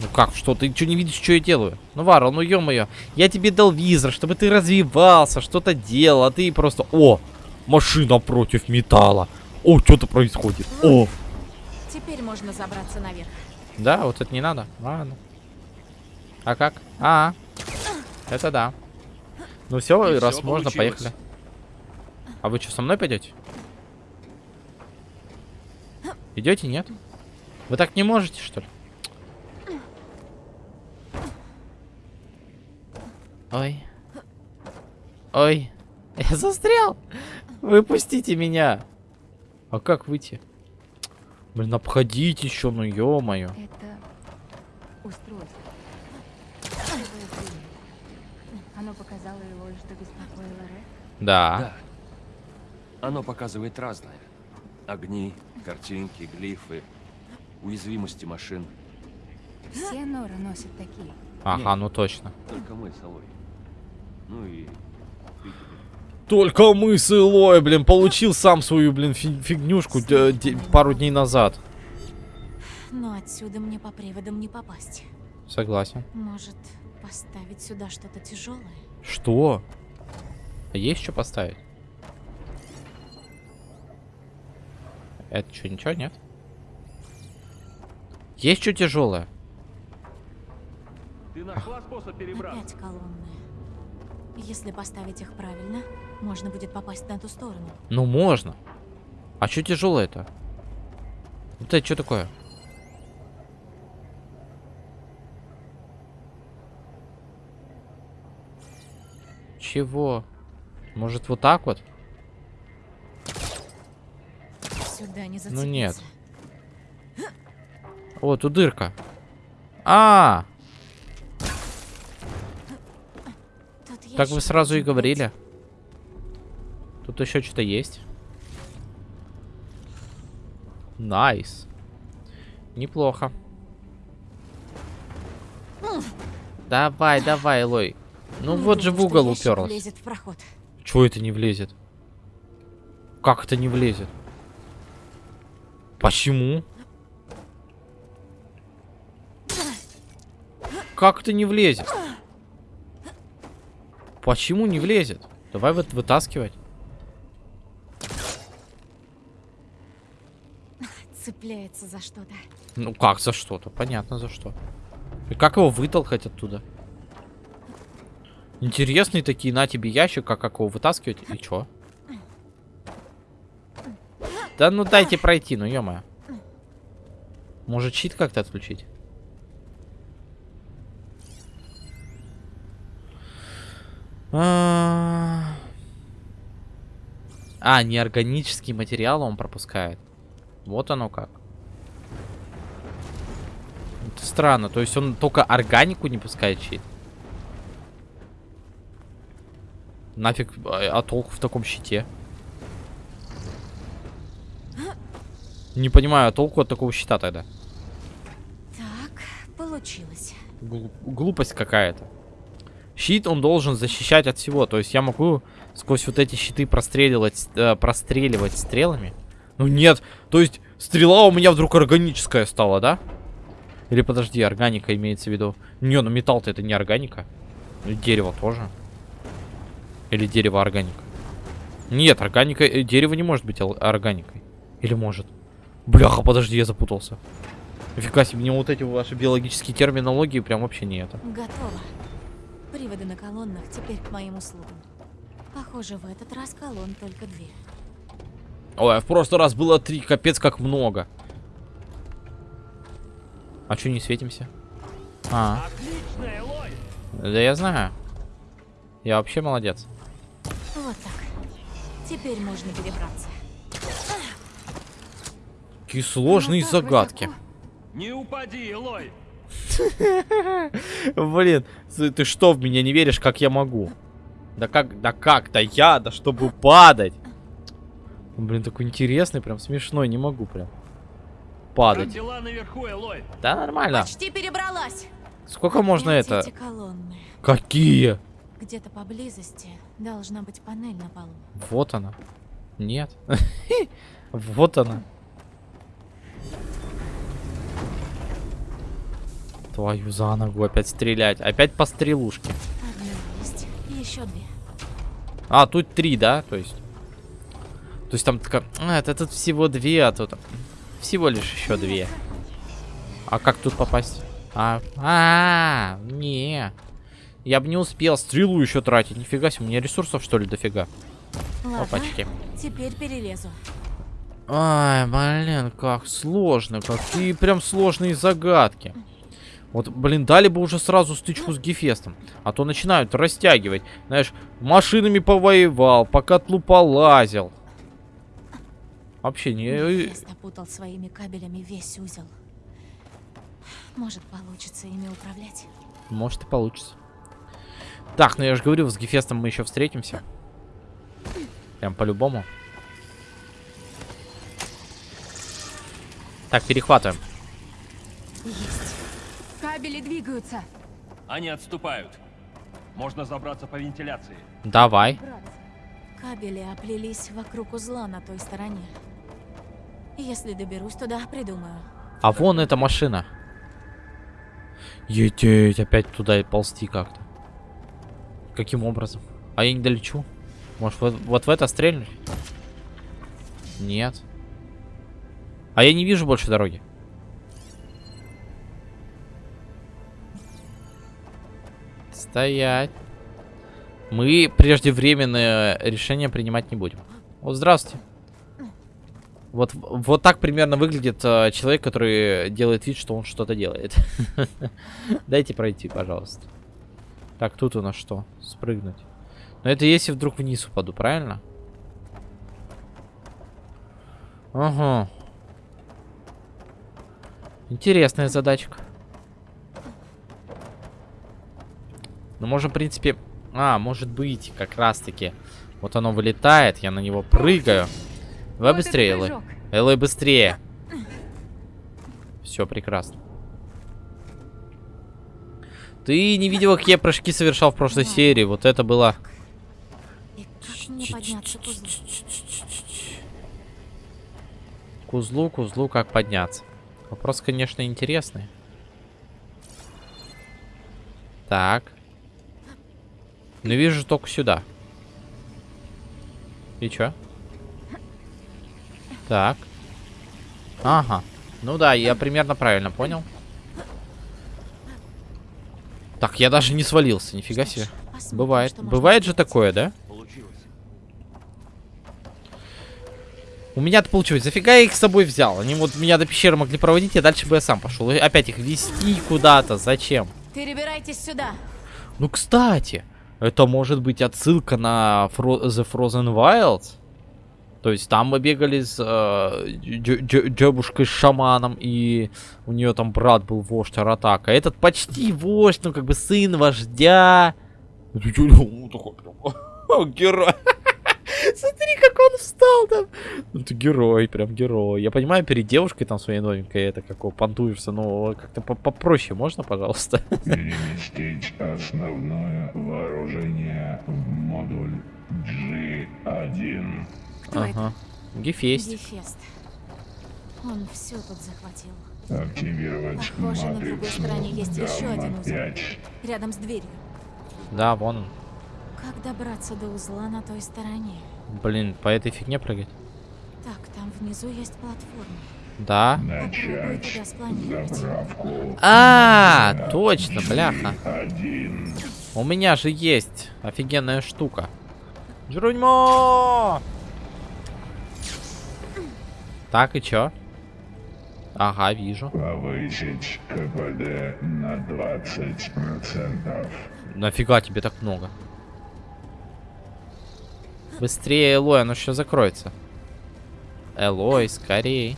Ну как, что? Ты что не видишь, что я делаю? Ну, Варл, ну ё-моё. Я тебе дал визор, чтобы ты развивался, что-то делал, а ты просто... О! Машина против металла. О, что-то происходит. О, Теперь можно забраться наверх. да, вот это не надо. Ладно. А как? А, это да. Ну все, И раз всё можно, получилось. поехали. А вы что, со мной пойдете? Идете, нет? Вы так не можете, что ли? Ой. Ой. *laughs* Я застрял. Выпустите меня. А как выйти? Блин, обходите еще, ну ё-моё. Это устройство. Новое зрение. Оно показало его, что беспокоило Рэ. Да. Да. Оно показывает разное. Огни, картинки, глифы, уязвимости машин. Все норы носят такие. Ага, ну точно. Только мы с Алой. Ну и. Только мы с Илой, блин, получил сам свою, блин, фи- фигнюшку э, пару дней назад. Но отсюда мне по приводам не попасть. Согласен. Может, поставить сюда что-то тяжелое? Что? А есть что поставить? Это что, ничего нет? Есть что тяжелое? Ты нашла способ перебраться? Опять колонны. Если поставить их правильно, можно будет попасть на ту сторону. Ну можно. А что тяжелое-то? Вот это что такое? Чего? Может вот так вот? Сюда не зацепиться. Ну нет. О, тут дырка. А, Тут так вы сразу и говорили. Тут еще что-то есть. Nice. Неплохо. Давай, давай, Лой. Ну Не вот же в угол уперлась. Чего это не влезет? Как это не влезет? Почему? Как это не влезет? Почему не влезет? Давай вот вытаскивать. Цепляется за что-то. Ну как за что-то? Понятно за что. И как его вытолкать оттуда? Интересные такие, на тебе ящик, а как его вытаскивать? И чё? Да ну дайте пройти, ну ё Может щит как-то отключить? А, А, неорганический материал он пропускает. Вот оно как. Это странно, то есть он только органику не пускает щит. Нафиг, а, а толку в таком щите? Не понимаю, а толку от такого щита тогда? Так, получилось. Глуп- глупость какая-то. Щит он должен защищать от всего. То есть я могу сквозь вот эти щиты простреливать, э, простреливать стрелами. Ну нет, то есть стрела у меня вдруг органическая стала, да? Или подожди, органика имеется в виду. Не, ну металл-то это не органика. Ну, Дерево тоже. Или дерево органика. Нет, органика, э, дерево не может быть органикой. Или может? Бляха, подожди, я запутался. Нифига себе, мне вот эти ваши биологические терминологии прям вообще не это. Готово. Приводы на колоннах теперь к моим услугам. Похоже, в этот раз колонн только две. Ой, а в прошлый раз было три, капец как много. А чё не светимся? А, Отличная, Лой! да я знаю. Я вообще молодец. Вот так. Теперь можно перебраться. Какие сложные Ну так загадки. Не упади, Лой! *laughs* Блин, ты ты что, в меня не веришь, как я могу? Да как, да как, да я, да чтобы падать. Он, Блин, такой интересный, прям смешной, не могу прям. Как Падать. дела наверху, Элой? Да нормально. Почти перебралась. Сколько можно это? колонны. Какие? Где-то поблизости должна быть панель на полу. Вот она. Нет. *laughs* Вот она. Твою за ногу опять стрелять. Опять по стрелушке. Одна есть. Еще две. А, тут три, да? То есть. То есть там такая, а, это тут всего две, а тут всего лишь еще две. А как тут попасть? А, а, -а, -а не. Я бы не успел стрелу еще тратить. Нифига себе, у меня ресурсов что ли дофига. Ладно, Опачки. теперь перелезу. Ай, блин, как сложно. Какие прям сложные загадки. Вот, блин, дали бы уже сразу стычку с Гефестом. А то начинают растягивать. Знаешь, машинами повоевал, по котлу полазил. Вообще не... э, Гефест опутал своими кабелями весь узел. Может, получится ими управлять. Может и получится. Так, ну я же говорю, с Гефестом мы еще встретимся. Прям по-любому. Так, перехватываем. Есть. Кабели двигаются. Они отступают. Можно забраться по вентиляции. Давай. Кабели оплелись вокруг узла на той стороне. Если доберусь туда, придумаю. А вон эта машина. Ететь, опять туда и ползти как-то. Каким образом? А я не долечу? Может, вот, вот в это стрельнуть? Нет. А я не вижу больше дороги. Стоять. Мы преждевременное решение принимать не будем. О, здравствуйте. Вот, вот так примерно выглядит э, человек, который делает вид, что он что-то делает. *laughs* Дайте пройти, пожалуйста. Так, тут у нас что? Спрыгнуть. Но это если вдруг вниз упаду, правильно? Ага. Интересная задачка. Ну, можем, в принципе... А, может быть, как раз-таки. Вот оно вылетает, я на него прыгаю. Давай быстрее, Элой. Элой, быстрее. Все, прекрасно. Ты не видела, какие я прыжки совершал в прошлой серии. Вот это было... Как к узлу? К узлу, как подняться. Вопрос, конечно, интересный. Так. Ну, вижу только сюда. И чё? Так. Ага. Ну да, я примерно правильно понял. Так, я даже не свалился, нифига себе. Бывает. Бывает же такое, да? У меня-то получилось. Зафига я их с собой взял? Они вот меня до пещеры могли проводить, а дальше бы я сам пошел. И опять их вести куда-то. Зачем? Перебирайтесь сюда. Ну, кстати, это может быть отсылка на Fro- The Frozen Wilds. То есть там мы бегали с э, дё- дё- девушкой с шаманом, и у нее там брат был вождь Аратака. Этот почти вождь, ну как бы сын вождя. Это ну, *laughs* Герой. *laughs* Смотри, как он встал там. Ну ты герой, прям герой. Я понимаю, перед девушкой там своей новенькой это как понтуешься, но как-то по- попроще можно, пожалуйста? *laughs* Переместить основное вооружение в модуль G1. Кто это? Ага. Гефест. Гефест. Он все тут захватил. Активировать Похоже, на другой стороне есть еще один узел. Гамма-5. Рядом с дверью. Да, вон он. Как добраться до узла на той стороне? Блин, по этой фигне прыгать? Так, там внизу есть платформа. Да. Начать спланировать. заправку А, точно, бляха. один. У меня же есть офигенная штука. Джеронимо! Так, и чё? Ага, вижу. Повысить КПД на 20%. Нафига тебе так много? Быстрее, Элой, оно еще закроется. Элой, скорей.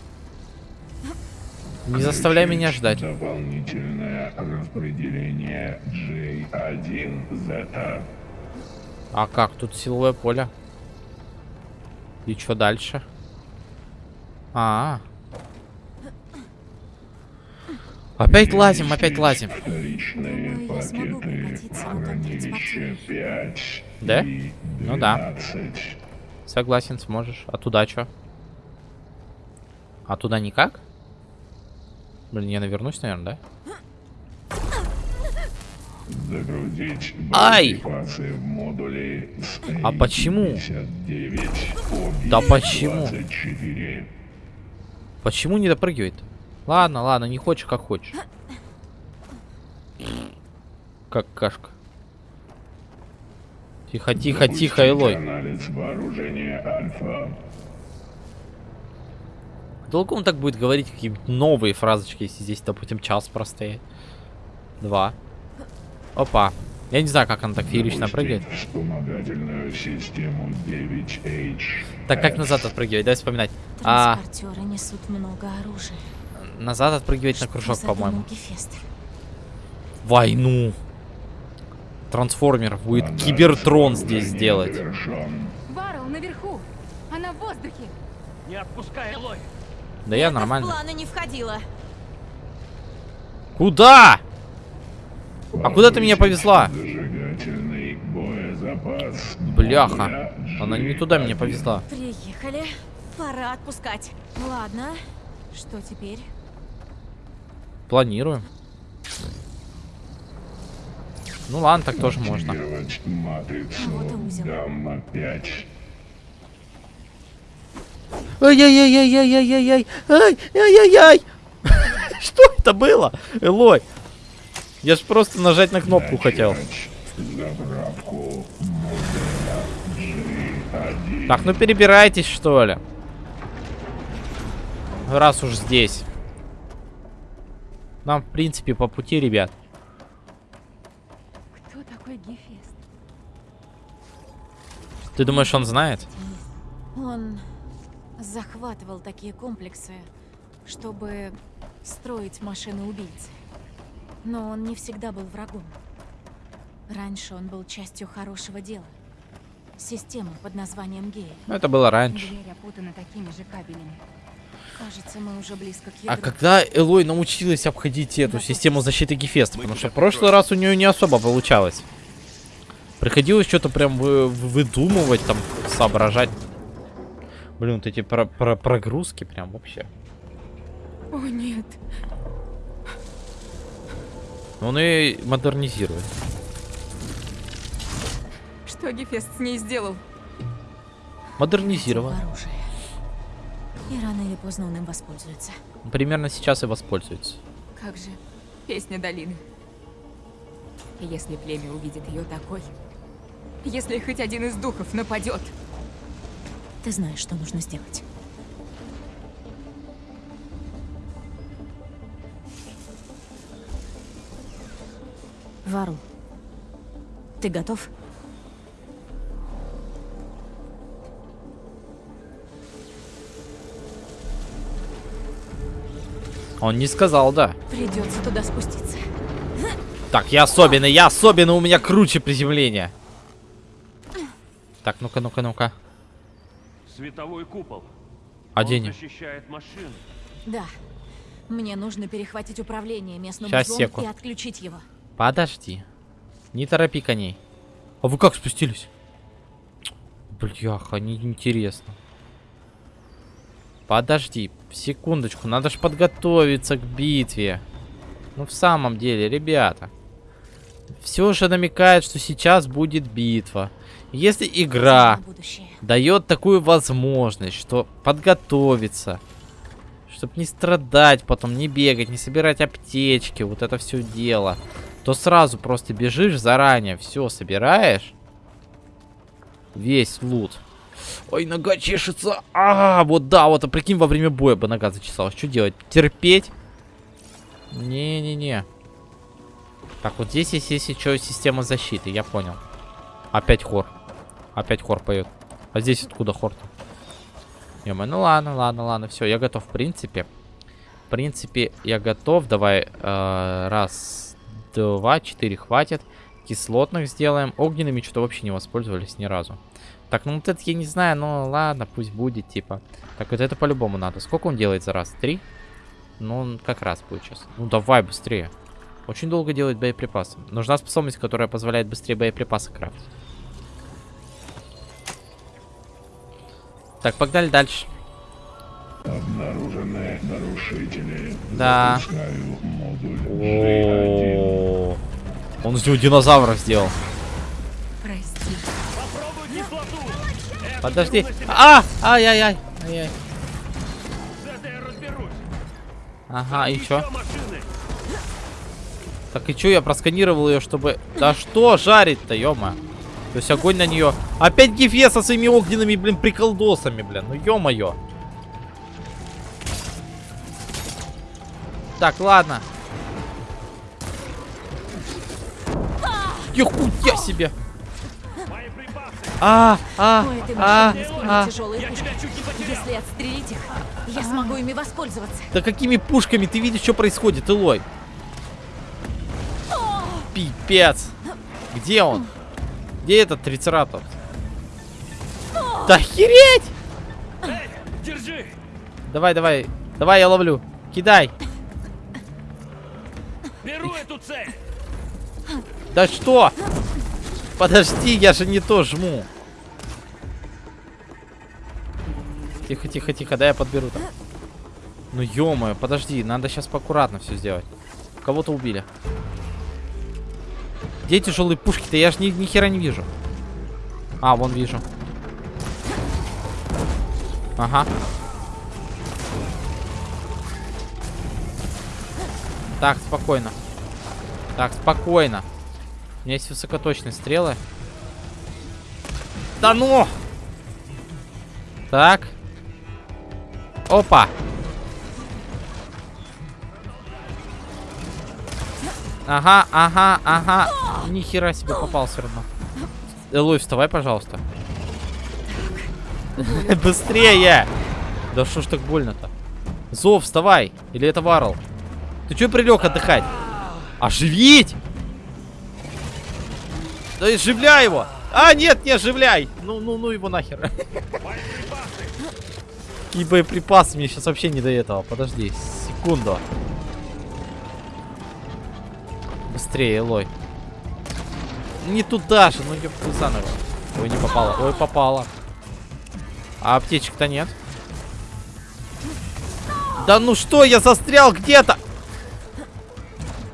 Не заставляй меня ждать. Дополнительное распределение J1Z. А как? Тут силовое поле. И что дальше? А, Опять лазим, опять лазим. Вторичные Думаю, я смогу пакеты прокатиться в на том хранилище транспортере. 5 Да? Ну да. 12. Согласен, сможешь. А туда что? А туда никак? Блин, я навернусь, наверное, да? Загрузить Ай! в модуле А почему? 59 Да почему? 24. Почему не допрыгивает? Ладно, ладно, не хочешь, как хочешь. Как кашка. Тихо, тихо, тихо, Элой. Анализ вооружения Альфа. Долго он так будет говорить какие-нибудь новые фразочки, если здесь, допустим, час простоять? Два. Опа. Я не знаю, как он так феерично прыгает. Вспомогательную систему 9H. Так, как назад отпрыгивать? Дай вспоминать. А, Транспортеры несут много оружия. назад отпрыгивать на Что кружок, задумал по-моему. Войну. Трансформер будет Кибертрон здесь сделать. Варл наверху! Она в воздухе! Не отпускай, Элой! Да я Это в нормально. планы не входило. Куда? А куда ты меня повезла? Зажигательный боезапас. Бляха. Она не туда меня повезла. Приехали. Пора отпускать. Ладно. Что теперь? Планируем. Ну ладно, так тоже можно. Активировать матрицу Вот и узел. Гамма-5. Ай-яй-яй-яй-яй-яй-яй! Ай-яй-яй-яй! Что это было? Элой! Я ж просто нажать на кнопку хотел. Начать Заправку модуля G1. Так, ну перебирайтесь, что ли. Раз уж здесь. Нам, в принципе, по пути, ребят. Кто такой Гефест? Ты думаешь, он знает? Он захватывал такие комплексы, чтобы строить машины-убийцы. Но он не всегда был врагом. Раньше он был частью хорошего дела. Системы под названием Гея. Ну, это было раньше. Дверь опутана такими же кабелями. Кажется, мы уже близко к А ядру. когда Элой научилась обходить эту систему защиты Гефеста? Потому что в прошлый раз у нее не особо получалось. Приходилось что-то прям вы- выдумывать, там, соображать. Блин, вот эти про- про- прогрузки прям вообще. О нет! Он и модернизирует. Что Гефест с ней сделал? Модернизирован. Оружие. И рано или поздно он им воспользуется. Примерно сейчас и воспользуется. Как же песня долины. Если племя увидит ее такой, если хоть один из духов нападет, Ты знаешь, что нужно сделать. Вару, ты готов? Он не сказал, да. Придется туда спуститься. Так, я особенный, я особенный, у меня круче приземление. Так, ну-ка, ну-ка, ну-ка. Световой купол. Оденем. Он защищает машин. Да. Мне нужно перехватить управление местным Щас, узлом секу. и отключить его. Подожди. Не торопи коней. А вы как спустились? Бляха, неинтересно. Подожди, секундочку, надо же подготовиться к битве. Ну, в самом деле, ребята. Все же намекает, что сейчас будет битва. Если игра дает такую возможность, что подготовиться, чтобы не страдать потом, не бегать, не собирать аптечки, вот это все дело, то сразу просто бежишь заранее, все собираешь, весь лут. Ой, нога чешется. А, вот да, вот, а прикинь, во время боя бы нога зачесалась. Что делать? Терпеть? Не-не-не. Так, вот здесь есть, если что, система защиты, я понял. Опять хор. Опять хор поет. А здесь откуда хор-то? ё ну ладно, ладно, ладно, все, я готов, в принципе. В принципе, я готов. Давай, э, раз, два, четыре хватит. Кислотных сделаем. Огненными что-то вообще не воспользовались ни разу. Так, ну вот это я не знаю, но ладно, пусть будет, типа. Так, вот это по-любому надо. Сколько он делает за раз? Три? Ну, он как раз будет сейчас. Ну, давай быстрее. Очень долго делает боеприпасы. Нужна способность, которая позволяет быстрее боеприпасы крафтить. Так, погнали дальше. Обнаружены нарушители. Да. Запускаю модуль G1. О, Он из него динозавра сделал. Прости. Подожди. А! Ай-яй-яй. Ай-яй. С этой я разберусь. Ага, и чё? Так и чё, я просканировал ее, чтобы... Да что жарить-то, ё-моё. То есть огонь на нее. Опять Гефе со своими огненными, блин, приколдосами, блин. Ну ё-моё. Так, ладно. Ехуя себе. Мои припасы. А, а, а, а. Если отстрелить их, я смогу ими воспользоваться. Да какими пушками? Ты видишь, что происходит, Илой? Пипец. Где он? Где этот трицератопс? Да охереть! Держи. Давай, давай. Давай, я ловлю. Кидай. Беру эту цель. Да что? Подожди, я же не то жму. Тихо, тихо, тихо, да я подберу там. Ну ё подожди, надо сейчас поаккуратно все сделать. Кого-то убили. Где тяжелые пушки-то? Я же ни, ни хера не вижу. А, вон вижу. Ага. Так, спокойно. Так, спокойно. У меня есть высокоточные стрелы. Да ну! Так. Опа! Ага, ага, ага. Ни хера себе попал все равно. Элой, вставай, пожалуйста. *laughs* Быстрее! Да что ж так больно-то? Зов, вставай! Или это Варл? Ты чё прилег отдыхать? Оживить! Да оживляй его! А, нет, не оживляй! Ну, ну, ну его нахер. *laughs* И боеприпасы мне сейчас вообще не до этого. Подожди, секунду. Быстрее, Элой. Не туда же, ну ёпта заново. Ой, не попало. Ой, попало. А аптечек-то нет. Да ну что, я застрял где-то!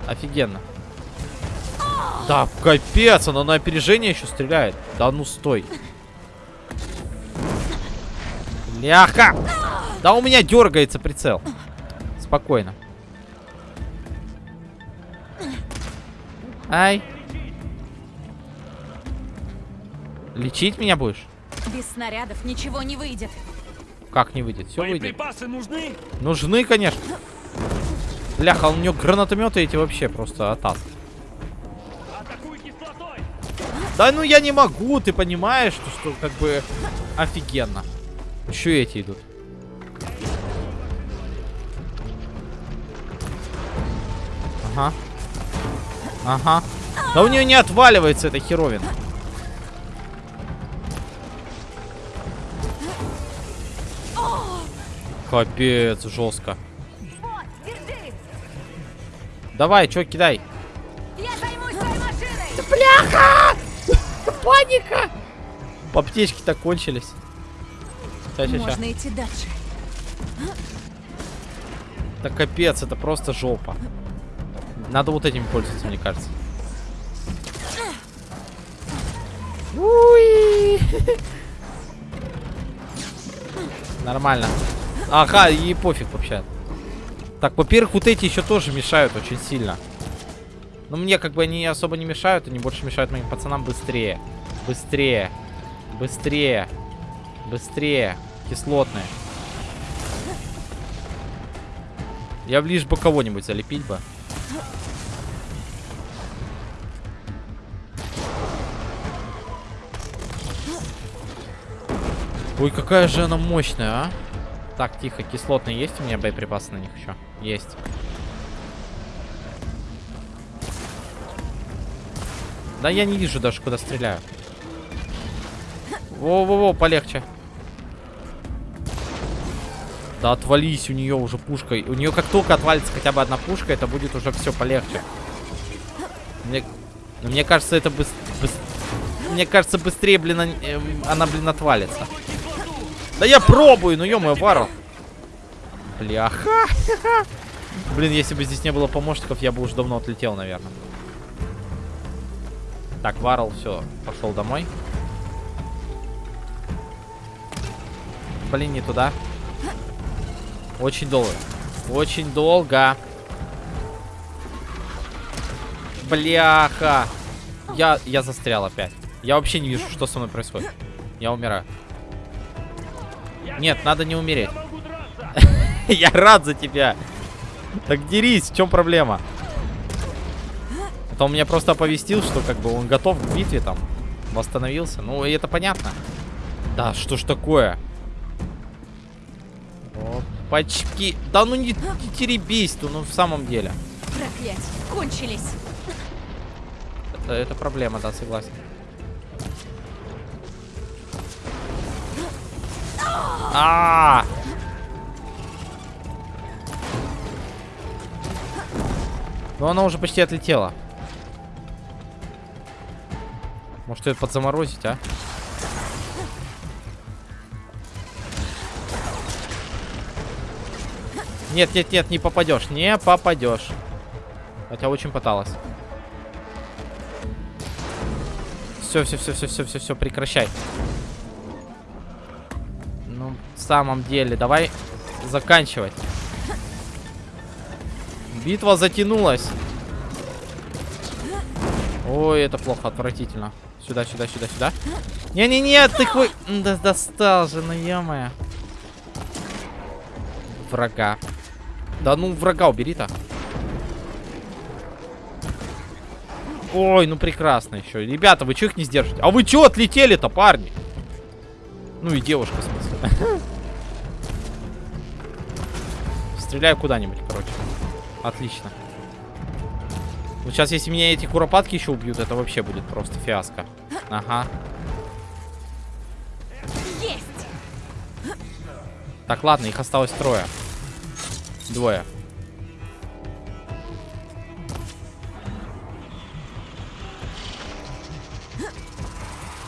Офигенно. Да, капец, она на опережение еще стреляет. Да ну стой. Ляха! Да у меня дергается прицел. Спокойно. Ай. Лечить меня будешь? Без снарядов ничего не выйдет. Как не выйдет? Все выйдет. Боеприпасы нужны? Нужны, конечно. Бляха, у него гранатометы эти вообще просто атас. Кислотой. Да ну я не могу, ты понимаешь, что, что как бы офигенно. Еще эти идут. Ага. Ага. Да у нее не отваливается эта херовина. Капец, жестко. Давай, чё, кидай. Я займусь твоей машиной! Бляха! Паника! Аптечки-то кончились. Ща, ща, ща. Можно идти дальше. Да капец, это просто жопа. Надо вот этим пользоваться, мне кажется. Уи! *laughs* Нормально. Ага, и пофиг вообще. Так, во-первых, вот эти еще тоже мешают очень сильно. Но мне как бы они особо не мешают, они больше мешают моим пацанам быстрее. Быстрее. Быстрее. Быстрее. Кислотные. Я лишь бы кого-нибудь залепить бы. Ой, какая же она мощная, а? Так, тихо, кислотные есть у меня боеприпасы на них еще? Есть. Да я не вижу даже, куда стреляю. Во-во-во, полегче. Да отвались, у нее уже пушка. У нее как только отвалится хотя бы одна пушка, это будет уже все полегче. Мне, мне кажется, это быс, быс- Мне кажется, быстрее, блин, эм, она, блин, отвалится. Да я пробую, ну ё-моё, Вару. Бляха. Блин, если бы здесь не было помощников, я бы уже давно отлетел, наверное. Так, Варл, все, пошел домой. Блин, не туда. Очень долго. Очень долго. Бляха. Я, я застрял опять. Я вообще не вижу, что со мной происходит. Я умираю. Нет, надо не умереть. *laughs* Я рад за тебя. Так дерись, в чем проблема? Это он меня просто оповестил, что как бы он готов к битве там. Восстановился. Ну, и это понятно. Да, что ж такое? Опачки. Да ну не, не теребись ты, ну в самом деле. Проклятие, кончились. Это, это проблема, да, согласен. А! Но она уже почти отлетела. Может ее подзаморозить, а? Нет, нет, нет, не попадешь. Не попадешь. Хотя очень пыталась. Все, все, все, все, все, все, все, прекращай. Ну, в самом деле, давай заканчивать. Битва затянулась. Ой, это плохо, отвратительно. Сюда, сюда, сюда, сюда. Не-не-не, ты хуй... Да достал же, ну ё Врага. Да ну, врага убери-то. Ой, ну прекрасно еще. Ребята, вы что их не сдержите? А вы что отлетели-то, парни? Ну и девушка, в смысле. *laughs* Стреляю куда-нибудь, короче. Отлично. Вот сейчас, если меня эти куропатки еще убьют, это вообще будет просто фиаско. Ага. Есть! Так, ладно, их осталось трое. Двое.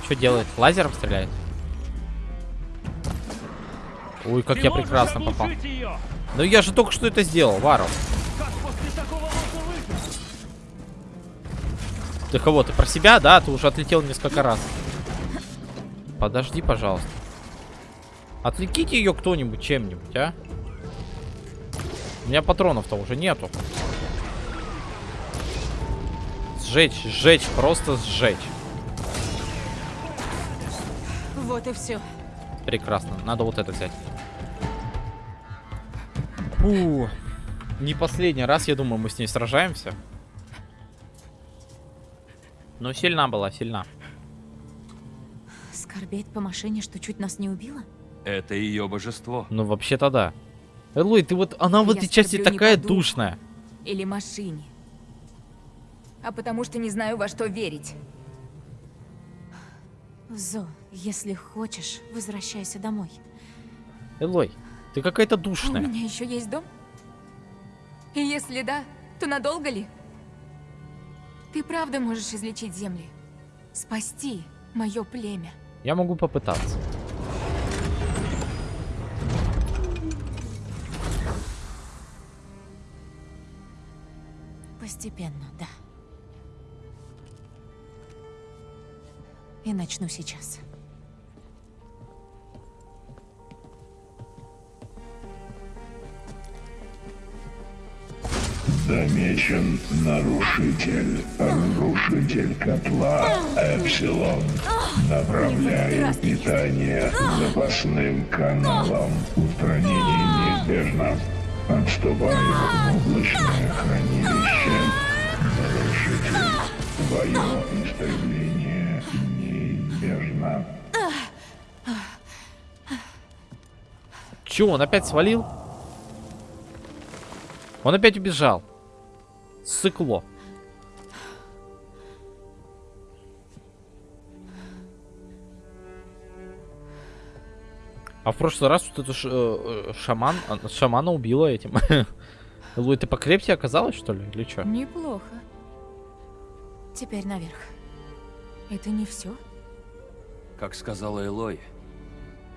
Что делает? Лазером стреляет? Ой, как Ты я прекрасно попал. ее? Ну я же только что это сделал, Вару. Ты кого? Ты про себя, да? Ты уже отлетел несколько раз. Подожди, пожалуйста. Отвлеките ее кто-нибудь чем-нибудь, а? У меня патронов-то уже нету. Сжечь, сжечь, просто сжечь. Вот и все. Прекрасно. Надо вот это взять. Фу. Не последний раз, я думаю, мы с ней сражаемся. Но сильна была, сильна. Скорбеть по машине, что чуть нас не убила? Это ее божество. Ну, вообще-то да. Элой, ты вот... Она в Я этой части такая душная. Или машине. А потому что не знаю, во что верить. Зо, если хочешь, возвращайся домой. Элой, ты какая-то А у душная. меня еще есть дом? И если да, то надолго ли? Ты правда можешь излечить земли? Спасти мое племя? Я могу попытаться. Постепенно, да. И начну сейчас. Замечен нарушитель, разрушитель котла Эпсилон. Направляю питание запасным каналам. Устранение неизбежно. Отступаю в облачное хранилище. Нарушитель, твое истребление неизбежно. Че, он опять свалил? Он опять убежал. Сыкло. А в прошлый раз вот это ш- э, э, шаман, а, шамана убила этим. *laughs* Луи, ты покрепче оказалась, что ли? Или что? Неплохо. Теперь наверх. Это не все? Как сказала Элой,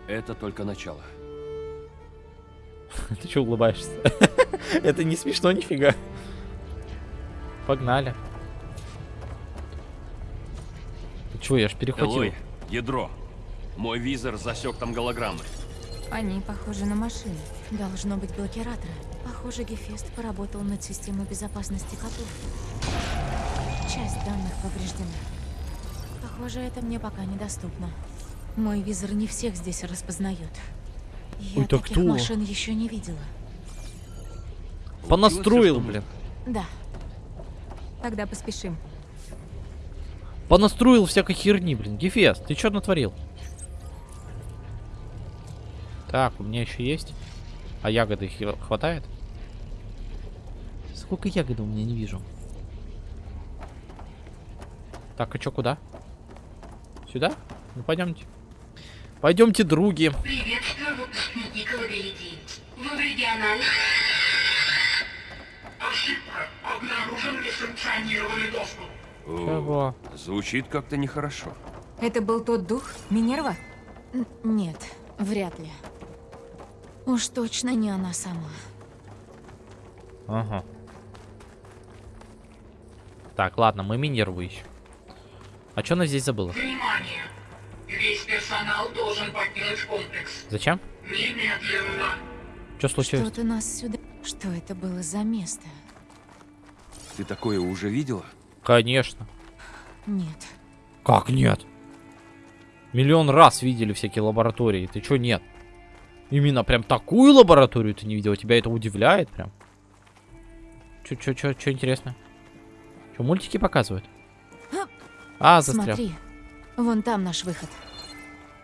это только начало. *laughs* Ты что улыбаешься? *laughs* Это не смешно нифига. Погнали. Чё, я ж перехватил. Элой, ядро. Мой визор засек там голограммы. Они похожи на машины. Должно быть блокираторы. Похоже, Гефест поработал над системой безопасности котов. Часть данных повреждена. Похоже, это мне пока недоступно. Мой визор не всех здесь распознает. Я Ой, так таких кто? машин еще не видела. Понастроил, блин. Да, Тогда поспешим. Понастроил всякой херни, блин. Гефест, ты что натворил? Так, у меня еще есть. А ягоды хватает? Сколько ягод у меня не вижу. Так, а чё, куда? Сюда? Ну, пойдемте. Пойдемте, други. Приветствую, выпускники Вы в. Обнаружен несанкционированный доступ. Чего? Звучит как-то нехорошо. Это был тот дух? Минерва? Н- нет, вряд ли. Уж точно не она сама. Ага. Так, ладно, мы Минерву ищем. А что она здесь забыла? Внимание! Весь персонал должен покинуть комплекс. Зачем? Немедленно. Что случилось? Что-то нас сюда... Что это было за место? Ты такое уже видела? Конечно. Нет. Как нет? Миллион раз видели всякие лаборатории. Ты чё нет? Именно прям такую лабораторию ты не видел? Тебя это удивляет прям? Чё, чё, чё, чё интересно? Чё, мультики показывают? А, застрял. Смотри, вон там наш выход.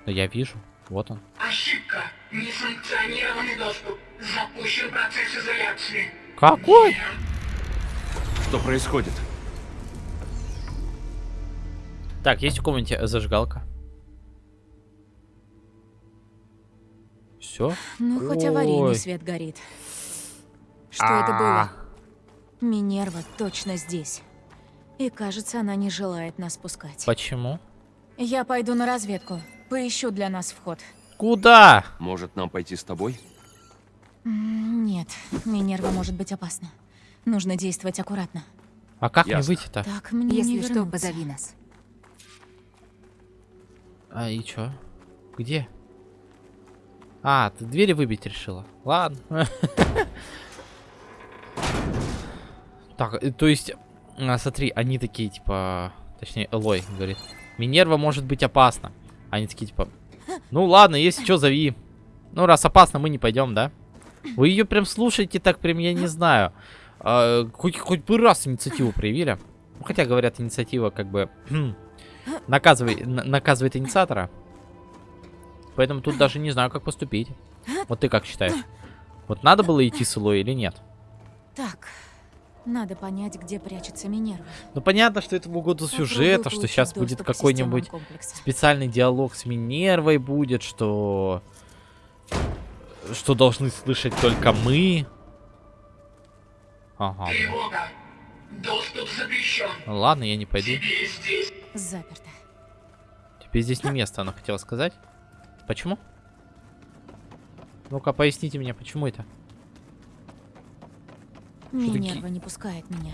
Да я вижу. Вот он. Ошибка. Несанкционированный доступ. Запущен процесс изоляции. Какой? Что происходит? Так, есть в комнате зажигалка. Все? Ну, хоть аварийный Ой. свет горит. Что это было? А. Минерва точно здесь. И кажется, она не желает нас пускать. Почему? Я пойду на разведку. Поищу для нас вход. Куда? Может, нам пойти с тобой? Нет, Минерва может быть опасна. Нужно действовать аккуратно. А как мне Ясно. выйти-то? Так мне не Если что, вернуться. позови нас. А и чё? Где? А, ты двери выбить решила? Ладно. *laughs* Так, э, то есть, а, смотри, они такие, типа, точнее, Элой говорит, Минерва может быть опасна. Они такие, типа, ну ладно, если что, зови. Ну, раз опасно, мы не пойдем, да? Вы ее прям слушаете так, прям, я не знаю. А, хоть, хоть бы раз инициативу проявили. Ну, Хотя, говорят, инициатива как бы *clears throat* наказывает, на- наказывает инициатора. Поэтому тут даже не знаю, как поступить. Вот ты как считаешь? Вот надо было идти с Илой или нет? Так, надо понять, где прячется Минерва. Ну понятно, что это угоду сюжета, что сейчас будет какой-нибудь специальный диалог с Минервой будет, что... Что должны слышать только мы. Ага. Тревога. Доступ запрещен. Ну ладно, я не пойду. Тебе здесь. Заперто. Теперь здесь не место, она хотела сказать. Почему? Ну-ка, поясните мне, почему это? Минерва не пускает меня.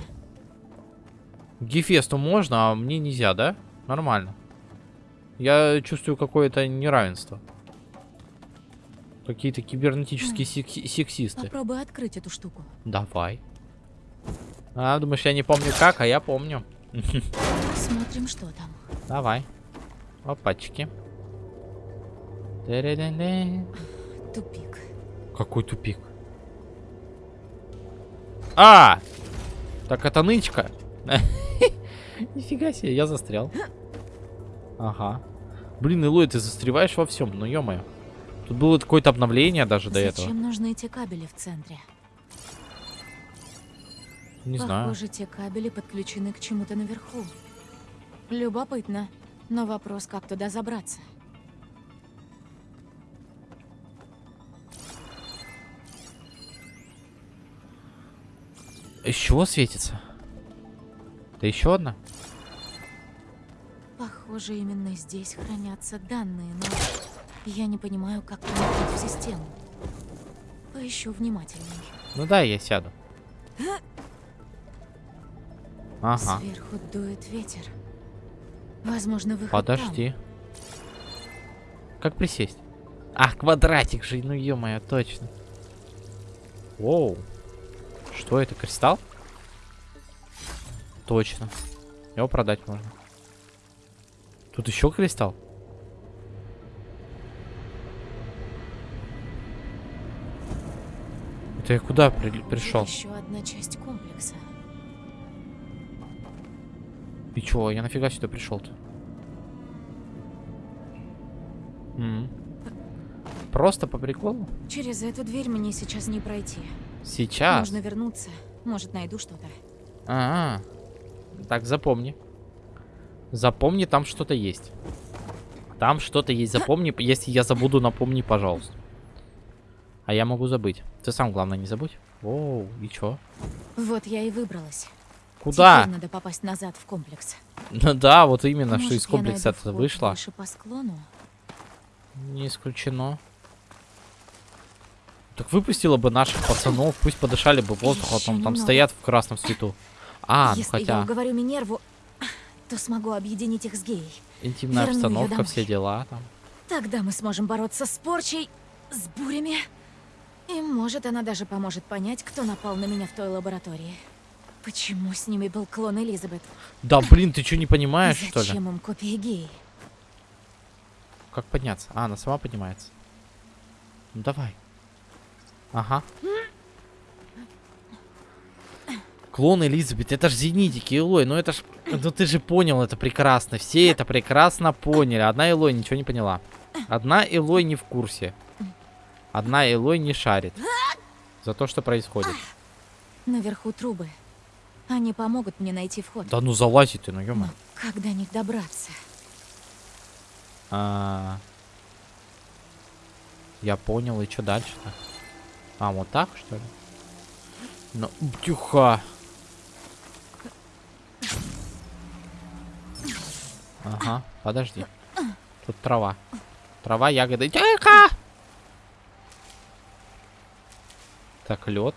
Гефесту можно, а мне нельзя, да? Нормально. Я чувствую какое-то неравенство. Какие-то кибернетические секси- сексисты. Попробуй открыть эту штуку. Давай. А, думаешь, я не помню как, а я помню. Смотрим, что там. Давай. Опачки. Тупик. Какой тупик? А! Так это нычка. *laughs* Нифига себе, я застрял. Ага. Блин, Илой, ты застреваешь во всем, ну ё-моё. Тут было какое-то обновление даже до этого. Зачем нужны эти кабели в центре? Не знаю. Похоже, те кабели подключены к чему-то наверху. Любопытно. Но вопрос, как туда забраться. Из чего светится? Это еще одна? Похоже, именно здесь хранятся данные, но я не понимаю, как проникнуть в систему. Поищу внимательней. Ну да, я сяду. *laughs* Ага. Сверху дует ветер. Возможно, выход там. Подожди. Как присесть? А, квадратик же, ну ё-моё, точно. Воу. Что это, кристалл? Точно. Его продать можно. Тут еще кристалл? Это я куда при- пришел? Еще одна часть комплекса. И чё, я нафига сюда пришел-то? Просто по приколу? Через эту дверь мне сейчас не пройти. Сейчас. Нужно вернуться. Может, найду что-то. А, так запомни. Запомни, там что-то есть. Там что-то есть, запомни. Если я забуду, напомни, пожалуйста. А я могу забыть. Ты сам, главное, не забудь. Оу, и чё? Вот я и выбралась. Куда? Теперь надо попасть назад в комплекс. Ну да, вот именно, что Может, из я комплекса это вышло. выше по склону? Не исключено. Так выпустила бы наших пацанов, пусть подышали бы воздухом, Ещё там, стоят в красном свету. А, ну Если я хотя, уговорю Минерву, то смогу объединить их с геей. интимная верну обстановка, все дела там. Тогда мы сможем бороться с порчей, с бурями. И может, она даже поможет понять, кто напал на меня в той лаборатории. Почему с ними был клон Элизабет? Да, блин, ты что, не понимаешь, И что ли? Зачем им копии геи? Как подняться? А, она сама поднимается. Ну давай. Ага. Клон Элизабет, это ж зенитики, Элой, ну это ж... Ну ты же понял это прекрасно, все это прекрасно поняли. Одна Элой ничего не поняла. Одна Элой не в курсе. Одна Элой не шарит. За то, что происходит. Наверху трубы. Они помогут мне найти вход. Да ну залази ты, ну Но как до них добраться? А, Я понял, и что дальше-то? А, вот так, что ли? Ну, тихо. Ага, подожди. Тут трава. Трава, ягоды. Тихо! Так, лед.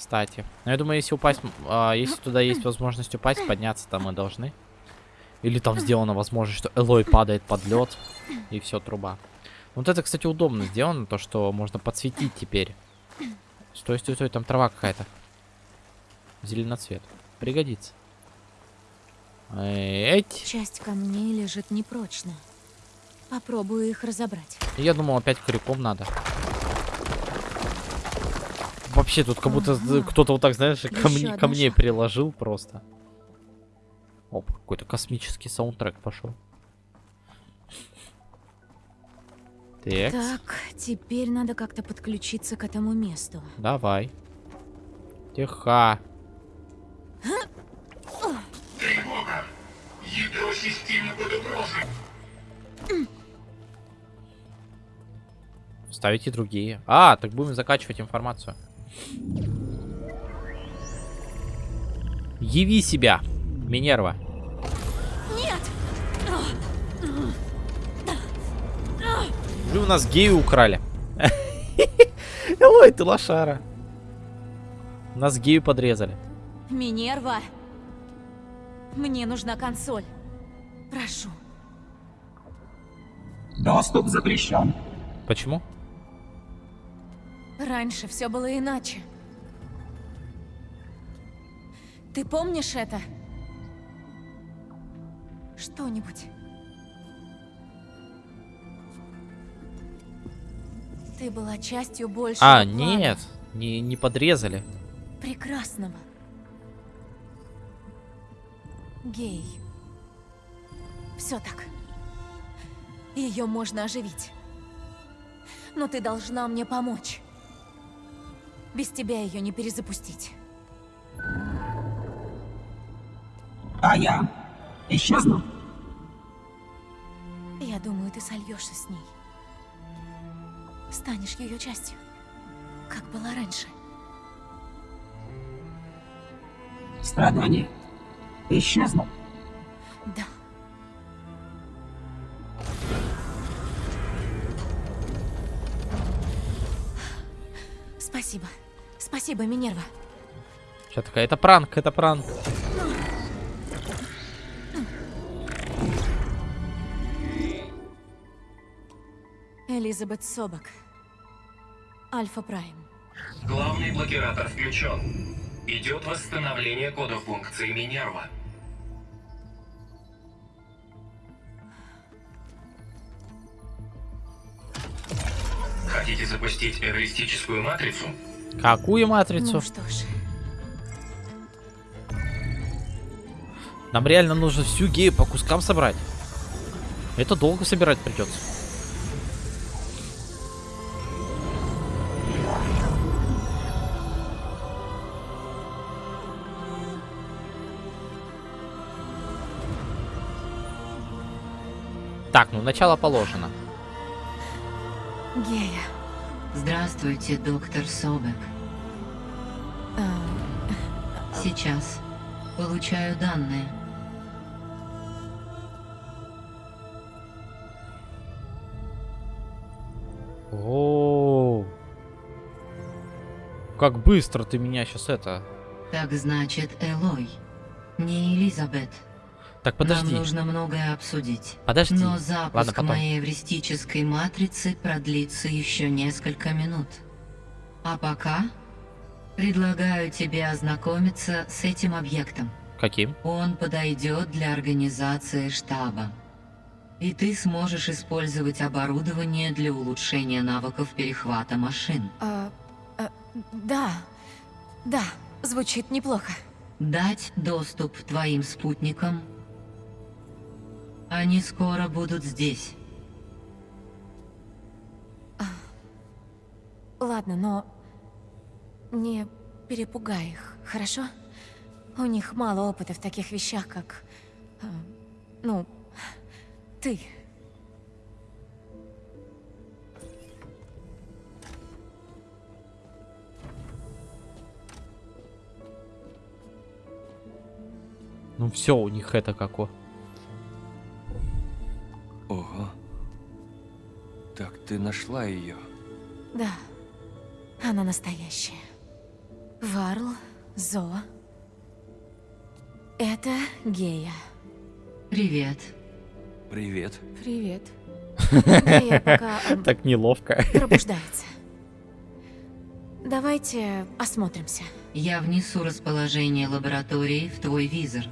Кстати. Ну, я думаю, если упасть... а, если туда есть возможность упасть, подняться там мы должны. Или там сделана возможность, что Элой падает под лед. И все, труба. Вот это, кстати, удобно сделано, то, что можно подсветить теперь. Стой, стой, стой, там трава какая-то. Зеленоцвет. Пригодится. Эть. Часть камней лежит непрочно. Попробую их разобрать. Я думал, опять крюком надо. Вообще, тут как будто Ага. кто-то вот так, знаешь, ко мне, ко мне приложил просто. Оп, какой-то космический саундтрек пошел. Так, Так, теперь надо как-то подключиться к этому месту. давай. Тихо. Тревога. Ядро системы под угрозой. Ставите другие. А, так будем закачивать информацию. Яви себя, Минерва. Нет! Блин, у нас гею украли. *laughs* Ой, ты лошара. Нас гею подрезали. Минерва! Мне нужна консоль. Прошу. Доступ запрещен. Почему? Раньше все было иначе. Ты помнишь это? Что-нибудь? Ты была частью большего А, плана. нет, не, не подрезали. Прекрасного. Гей. Все так. Ее можно оживить. Но ты должна мне помочь. Без тебя ее не перезапустить. А я исчезну. Я думаю, ты сольешься с ней. Станешь ее частью, как было раньше. Страдания исчезнут. Да. Спасибо. Спасибо, Минерва. Сейчас такая, это пранк, это пранк. Элизабет Собак. Альфа Прайм. Главный блокиратор включен. Идет восстановление кода функции Минерва. Хотите запустить эвристическую матрицу? Какую матрицу? Ну что ж, Нам реально нужно всю гею по кускам собрать. Это долго собирать придется. Так, ну начало положено. Гея. Здравствуйте, доктор Собек. А, Сейчас. Получаю данные. О, как быстро ты меня сейчас это. Так значит, Элой. Не Элизабет. Так подожди. Нам нужно многое обсудить. Подожди. Но Ладно, запуск потом. моей эвристической матрицы продлится еще несколько минут. А пока предлагаю тебе ознакомиться с этим объектом. Каким? Он подойдет для организации штаба. И ты сможешь использовать оборудование для улучшения навыков перехвата машин. а, а, да, да, звучит неплохо. Дать доступ твоим спутникам. Они скоро будут здесь. Ладно, но не перепугай их, хорошо? У них мало опыта в таких вещах, как... а, ну, ты. Ну все, у них это како. Ого. Так ты нашла ее. Да, она настоящая. Варл, Зо. Это Гея. Привет. Привет. Привет. *laughs* Гея пока эм, Так неловко. пробуждается. Давайте осмотримся. Я внесу расположение лаборатории в твой визор.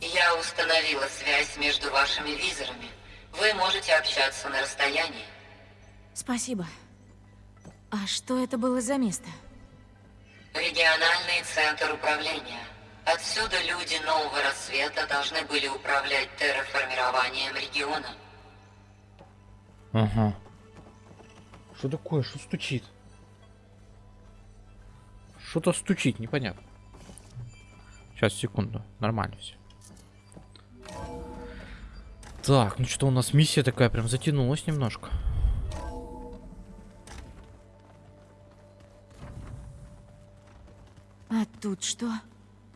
Я установила связь между вашими визорами. Вы можете общаться на расстоянии. Спасибо. А что это было за место? Региональный центр управления. Отсюда люди нового рассвета должны были управлять терраформированием региона. Ага. Что такое? Что стучит? Что-то стучит, непонятно. Сейчас, секунду. Нормально все. Так, ну что у нас миссия такая прям затянулась немножко. А тут что?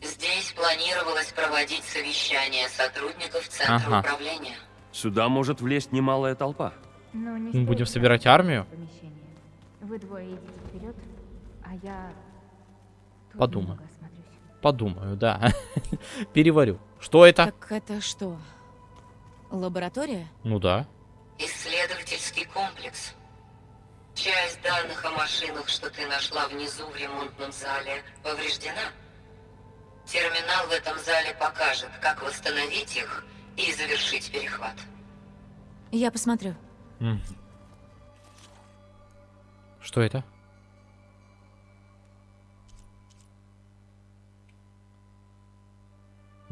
Здесь планировалось проводить совещание сотрудников Центра Ага. управления. Сюда может влезть немалая толпа. Но не Мы будем собирать армию? Вы двое идите вперед, а я тут осмотрюсь. Подумаю, да. *laughs* Переварю. Что это? Так это что? Лаборатория? Ну да. Исследовательский комплекс. Часть данных о машинах, что ты нашла внизу в ремонтном зале, повреждена. Терминал в этом зале покажет, как восстановить их и завершить перехват. Я посмотрю. Что это?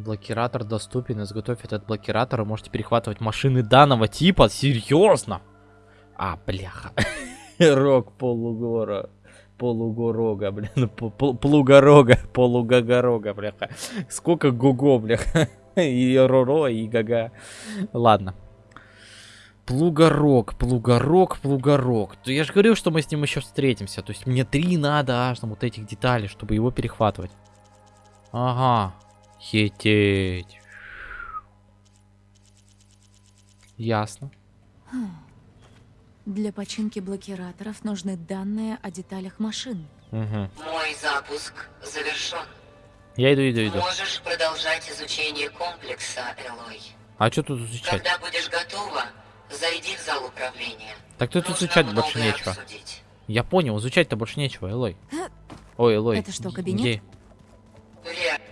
Блокиратор доступен. Изготовь этот блокиратор. Вы можете перехватывать машины данного типа. Серьезно? А, бляха. *laughs* Рог полугора. Полугорога, блин. Плугорога. Полугогорога, бляха. Сколько гуго, бляха. *laughs* И роро, и гага. Ладно. Плугорог, плугорог. То я же говорил, что мы с ним еще встретимся. То есть мне три надо аж там вот этих деталей, чтобы его перехватывать. Ага. Хететь. Ясно. Хм. Для починки блокираторов нужны данные о деталях машин. Угу. Мой запуск завершен. Я иду, иду, иду. Можешь продолжать изучение комплекса, Элой. А что тут изучать? Когда будешь готова, зайди в зал управления. Так тут Нужно изучать больше нечего. обсудить. Я понял, изучать-то больше нечего, Элой. Ой, Элой. Это что, кабинет? где? Верно.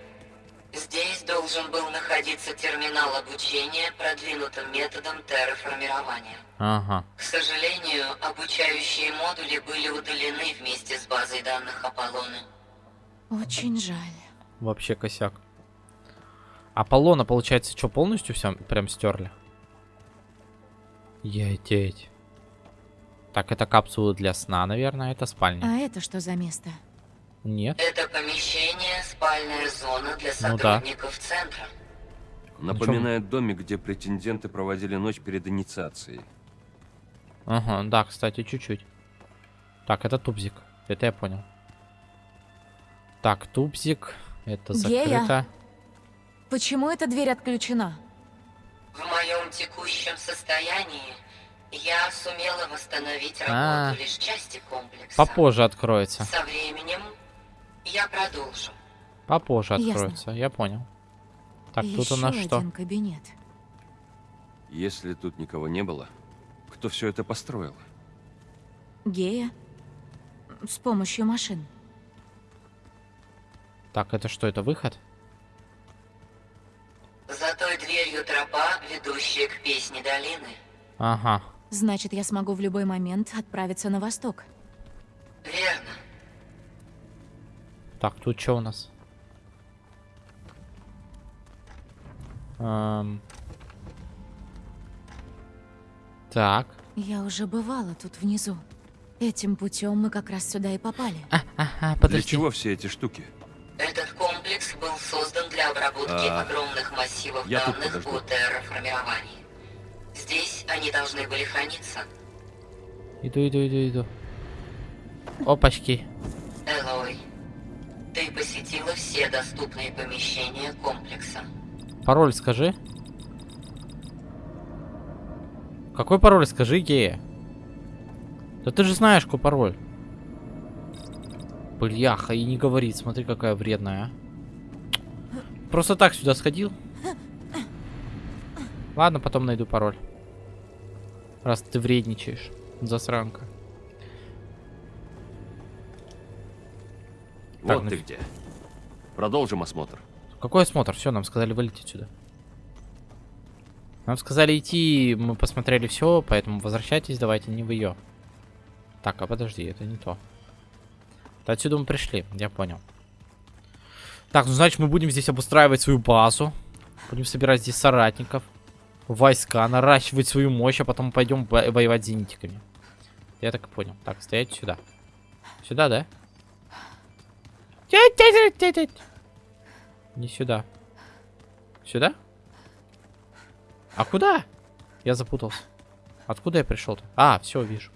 Должен был находиться терминал обучения продвинутым методом терраформирования. Ага. К сожалению, обучающие модули были удалены вместе с базой данных Аполлона. Очень жаль. Вообще косяк. Аполлона, получается, что, полностью все прям стерли? Ететь. Так, это капсулы для сна, наверное, это спальня. А это что за место? Нет. Это помещение, спальная зона для Ну да. сотрудников центра. Напоминает домик, где претенденты проводили ночь перед инициацией. Ага, да, кстати, чуть-чуть. Так, это тубзик. Это я понял. Так, тубзик. Это Гея. закрыто. Почему эта дверь отключена? В моем текущем состоянии я сумела восстановить А. работу лишь части комплекса. Попозже откроется. Со временем я продолжу. Попозже Ясно. откроется. Я понял. Так, тут Еще у нас что? один кабинет. Если тут никого не было, кто все это построил? Гея. С помощью машин. Так, это что, это выход? За той дверью тропа, ведущая к песне долины. Ага. Значит, я смогу в любой момент отправиться на восток. Верно. Так, тут что у нас? Эм. Так. Я уже бывала тут внизу. Этим путем мы как раз сюда и попали. Ага, Для чего все эти штуки? Этот комплекс был создан для обработки А, огромных массивов я данных подожду. по терраформированию. Здесь они должны были храниться. Иду, иду, иду, иду. Опачки. Элой, ты посетила все доступные помещения комплекса. Пароль скажи. Какой пароль скажи, гея? Да ты же знаешь, какой пароль. Бляха, и не говорит, смотри, какая вредная, а. Просто так сюда сходил. Ладно, потом найду пароль. Раз ты вредничаешь, засранка. Так, вот ты нафиг. где. Продолжим осмотр. Какой осмотр? Все, нам сказали вылететь сюда. Нам сказали идти, мы посмотрели все, поэтому возвращайтесь, давайте не в ее. Так, а подожди, это не то. Да отсюда мы пришли, я понял. Так, ну значит мы будем здесь обустраивать свою базу. Будем собирать здесь соратников. Войска, наращивать свою мощь, а потом пойдем во- воевать с зенитиками. Я так и понял. Так, стоять сюда. Сюда, да? Не сюда. Сюда? А куда? Я запутался. Откуда я пришел-то? А, все, вижу.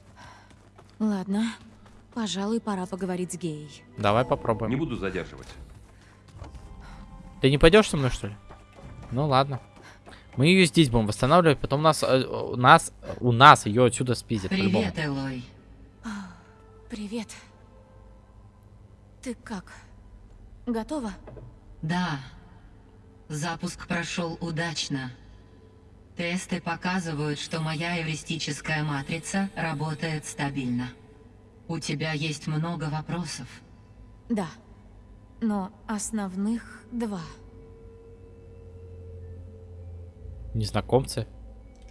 Ладно. Пожалуй, пора поговорить с Геей. Давай попробуем. Не буду задерживать. Ты не пойдешь со мной, что ли? Ну ладно. Мы ее здесь будем восстанавливать, потом нас, э, у нас, у нас ее отсюда спиздят. Привет, Элой. Привет. Ты как? Готова? Да. Запуск прошел удачно. Тесты показывают, что моя эвристическая матрица работает стабильно. У тебя есть много вопросов. Да. Но основных два. Незнакомцы?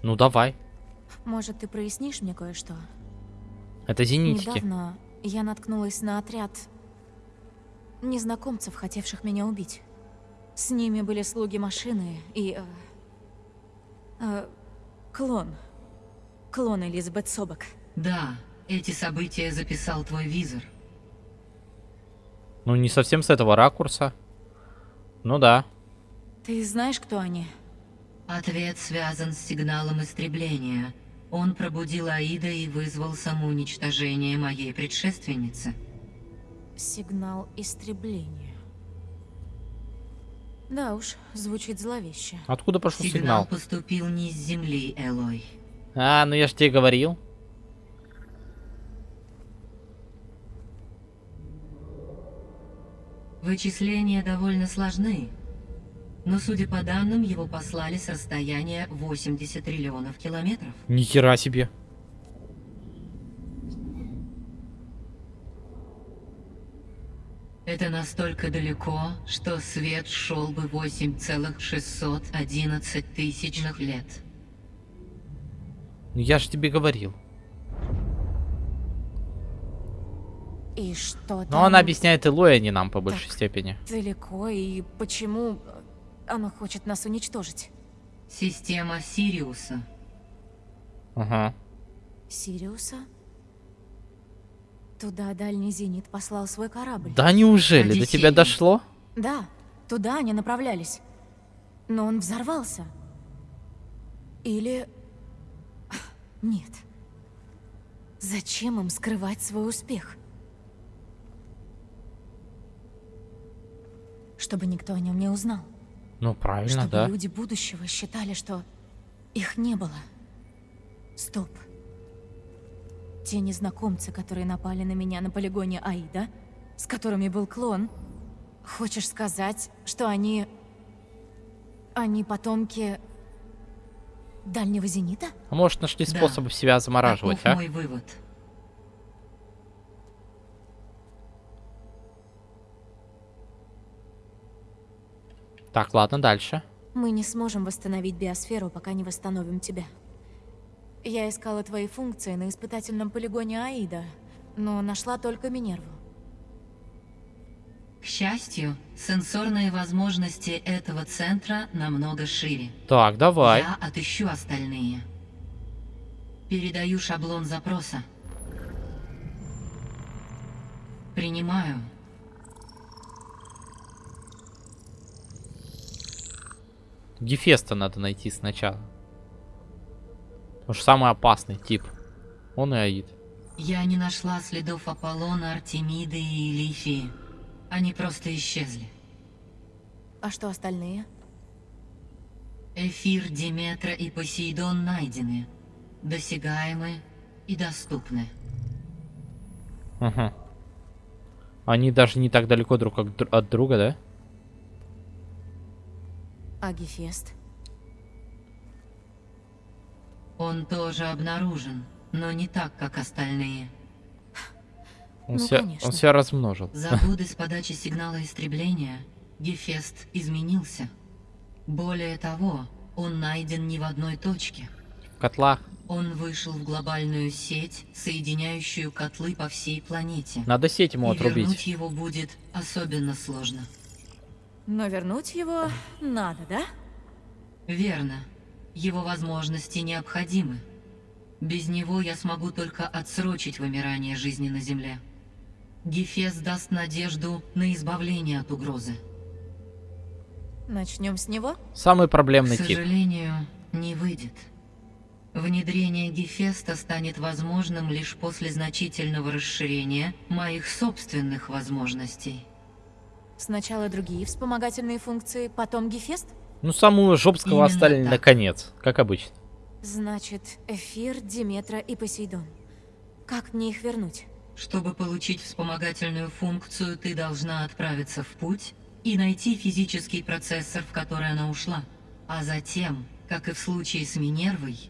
Ну давай. Может, ты прояснишь мне кое-что? Это зенитики. Недавно я наткнулась на отряд незнакомцев, хотевших меня убить. С ними были слуги машины и... э, э, клон. Клон Элизабет Собак. Да, эти события записал твой визор. Ну не совсем с этого ракурса. Ну да. Ты знаешь, кто они? Ответ связан с сигналом истребления. Он пробудил Аида и вызвал самоуничтожение моей предшественницы. Сигнал истребления. Да уж, звучит зловеще. Откуда пошел Сигнал сигнал? поступил не с Земли, Элой. А, ну я ж тебе говорил. Вычисления довольно сложны, но, судя по данным, его послали с расстояния 80 триллионов километров. Ни хера себе. Это настолько далеко, что свет шел бы 8,611 тысячных лет. Ну я же тебе говорил. И что Но там она объясняет Элой, а не нам по большей степени. далеко и почему оно хочет нас уничтожить? Система Сириуса. Ага. Сириуса? Туда дальний зенит послал свой корабль. Да неужели? До тебя Одиссей. дошло? Да, туда они направлялись. Но он взорвался. Или... Нет. Зачем им скрывать свой успех? Чтобы никто о нем не узнал. Ну правильно, Чтобы да. люди будущего считали, что их не было. Стоп. Те незнакомцы, которые напали на меня на полигоне Аида, с которыми был клон, хочешь сказать, что они... Они потомки... Дальнего зенита? А может нашли Да. способы себя замораживать, Таков а? мой вывод. Так, ладно, дальше. Мы не сможем восстановить биосферу, пока не восстановим тебя. Я искала твои функции на испытательном полигоне Аида, но нашла только Минерву. К счастью, сенсорные возможности этого центра намного шире. Так, давай. Я отыщу остальные. Передаю шаблон запроса. Принимаю. Гефеста надо найти сначала. Потому что самый опасный тип. Он и Аид. Я не нашла следов Аполлона, Артемиды и Лифии. Они просто исчезли. А что остальные? Эфир, Диметра и Посейдон найдены. Досягаемы и доступны. Ага. Они даже не так далеко друг от дру- от друга, да? А Гефест? Он тоже обнаружен, но не так, как остальные. Он, Ну, себя, конечно. он себя размножил. За годы с подачи сигнала истребления Гефест изменился. Более того, он найден не в одной точке. В котлах. Он вышел в глобальную сеть, соединяющую котлы по всей планете. Надо сеть ему И вернуть отрубить. его будет особенно сложно. Но вернуть его надо, да? Верно. Его возможности необходимы. Без него я смогу только отсрочить вымирание жизни на Земле. Гефест даст надежду на избавление от угрозы. Начнем с него? Самый К проблемный тип. сожалению, не выйдет. Внедрение Гефеста станет возможным лишь после значительного расширения моих собственных возможностей. Сначала другие вспомогательные функции, потом Гефест? Ну, самую жопского Именно оставили так. наконец, как обычно. Значит, Эфир, Диметра и Посейдон. Как мне их вернуть? Чтобы получить вспомогательную функцию, ты должна отправиться в путь и найти физический процессор, в который она ушла. А затем, как и в случае с Минервой,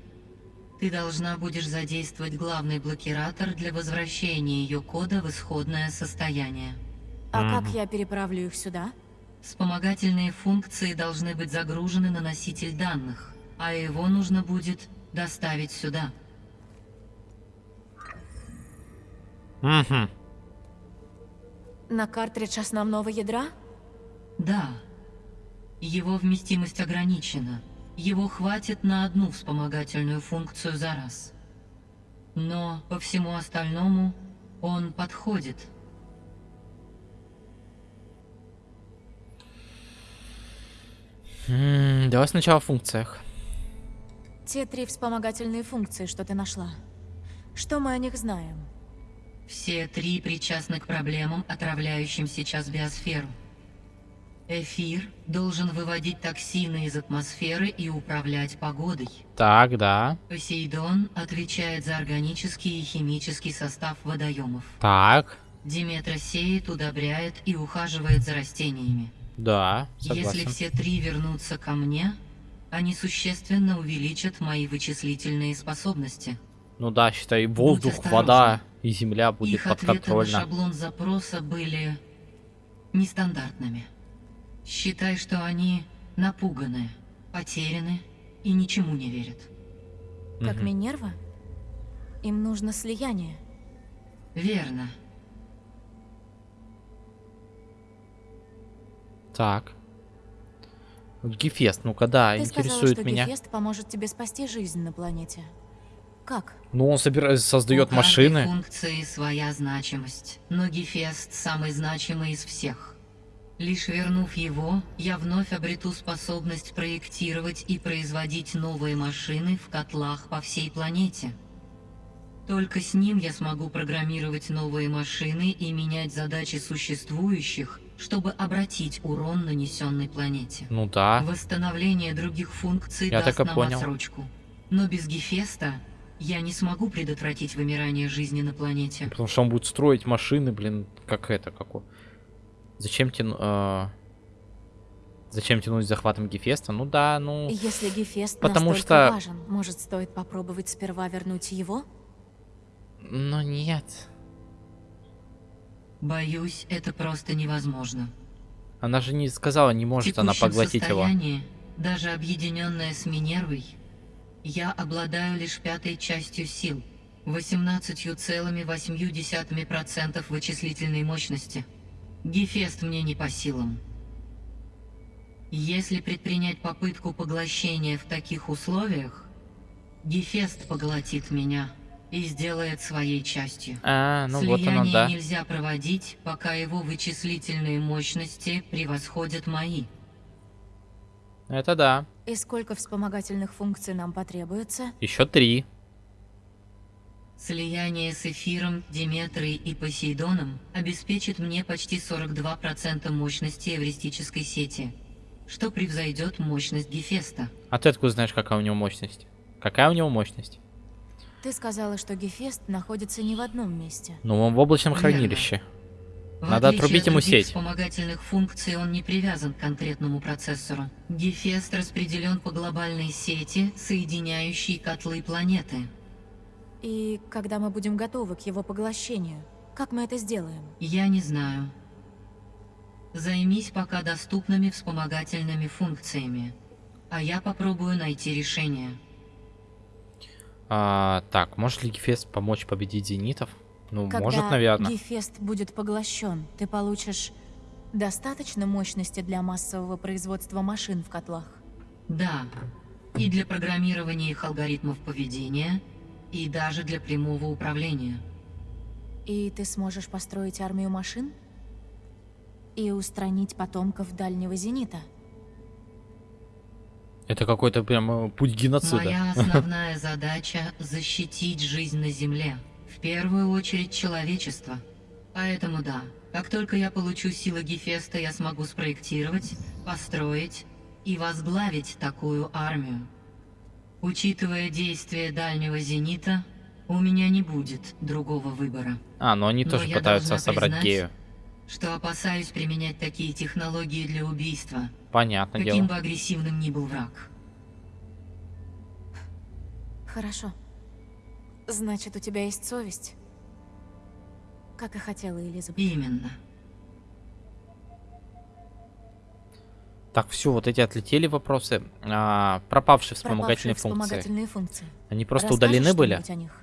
ты должна будешь задействовать главный блокиратор для возвращения ее кода в исходное состояние. А как я переправлю их сюда? Вспомогательные функции должны быть загружены на носитель данных, а его нужно будет доставить сюда. Угу. На картридж основного ядра? Да. Его вместимость ограничена. Его хватит на одну вспомогательную функцию за раз. Но по всему остальному он подходит. М, Давай сначала о функциях. Те три вспомогательные функции, что ты нашла. Что мы о них знаем? Все три причастны к проблемам, отравляющим сейчас биосферу. Эфир должен выводить токсины из атмосферы и управлять погодой. Так, да. Посейдон отвечает за органический и химический состав водоемов. Так. Диметра сеет, удобряет и ухаживает за растениями. Да, Если согласен. все три вернутся ко мне, они существенно увеличат мои вычислительные способности. Ну да, считай, воздух, вода и земля будет Их ответы на подконтрольно. шаблон запроса были нестандартными. Считай, что они напуганы, потеряны и ничему не верят. Как. Минерва? Им нужно слияние. Верно. Так. Гефест, ну-ка, да, Ты сказала, интересует что меня. Гефест поможет тебе спасти жизнь на планете. Как? Ну, он собира... создает У машины. функции своя значимость, но Гефест самый значимый из всех. Лишь вернув его, я вновь обрету способность проектировать и производить новые машины в котлах по всей планете. Только с ним я смогу программировать новые машины и менять задачи существующих, чтобы обратить урон, нанесенный планете. Ну да. Восстановление других функций Я даст так и нам понял. отсрочку. Но без Гефеста я не смогу предотвратить вымирание жизни на планете. Потому что он будет строить машины, блин, как это, как у... Зачем тяну... э, Зачем тянуть с захватом Гефеста? Ну да, ну... Если Гефест Потому что- важен, может, стоит попробовать сперва вернуть его? Но нет. Боюсь, это просто невозможно. Она же не сказала, не может она поглотить его. даже объединенная с Минервой, я обладаю лишь пятой частью сил, 18,8% вычислительной мощности. Гефест мне не по силам. Если предпринять попытку поглощения в таких условиях, Гефест поглотит меня и сделает своей частью. А, ну вот Слияние оно, да. нельзя проводить, пока его вычислительные мощности превосходят мои. Это да. И сколько вспомогательных функций нам потребуется? Еще три. Слияние с эфиром, Диметрой и Посейдоном обеспечит мне почти 42% мощности эвристической сети, что превзойдет мощность Гефеста. А ты откуда знаешь, какая у него мощность? Какая у него мощность? Ты сказала, что Гефест находится не в одном месте. Ну, он в облачном Верно. хранилище. В Надо отрубить от ему сеть. вспомогательных функций он не привязан к конкретному процессору. Гефест распределен по глобальной сети, соединяющей котлы планеты. И когда мы будем готовы к его поглощению, как мы это сделаем? Я не знаю. Займись пока доступными вспомогательными функциями, а я попробую найти решение. А, так, может ли Гефест помочь победить зенитов? Ну, Когда может, наверное. Гефест будет поглощен, ты получишь достаточно мощности для массового производства машин в котлах? Да, и для программирования их алгоритмов поведения, и даже для прямого управления. И ты сможешь построить армию машин? И устранить потомков дальнего зенита? Это какой-то прям э, путь геноцида. Моя основная задача — защитить жизнь на Земле. В первую очередь человечество. Поэтому да, как только я получу силы Гефеста, я смогу спроектировать, построить и возглавить такую армию. Учитывая действия дальнего зенита, у меня не будет другого выбора. А, ну они Но тоже пытаются собрать признать, гею. Что опасаюсь применять такие технологии для убийства, Понятное каким дело. бы агрессивным ни был враг. Хорошо. Значит, у тебя есть совесть? Как и хотела Элизабет. Именно. Так, все, вот эти отлетели вопросы. А, пропавшие вспомогательные Пропавшие функции. вспомогательные функции. Они просто Расскажешь удалены были? о них?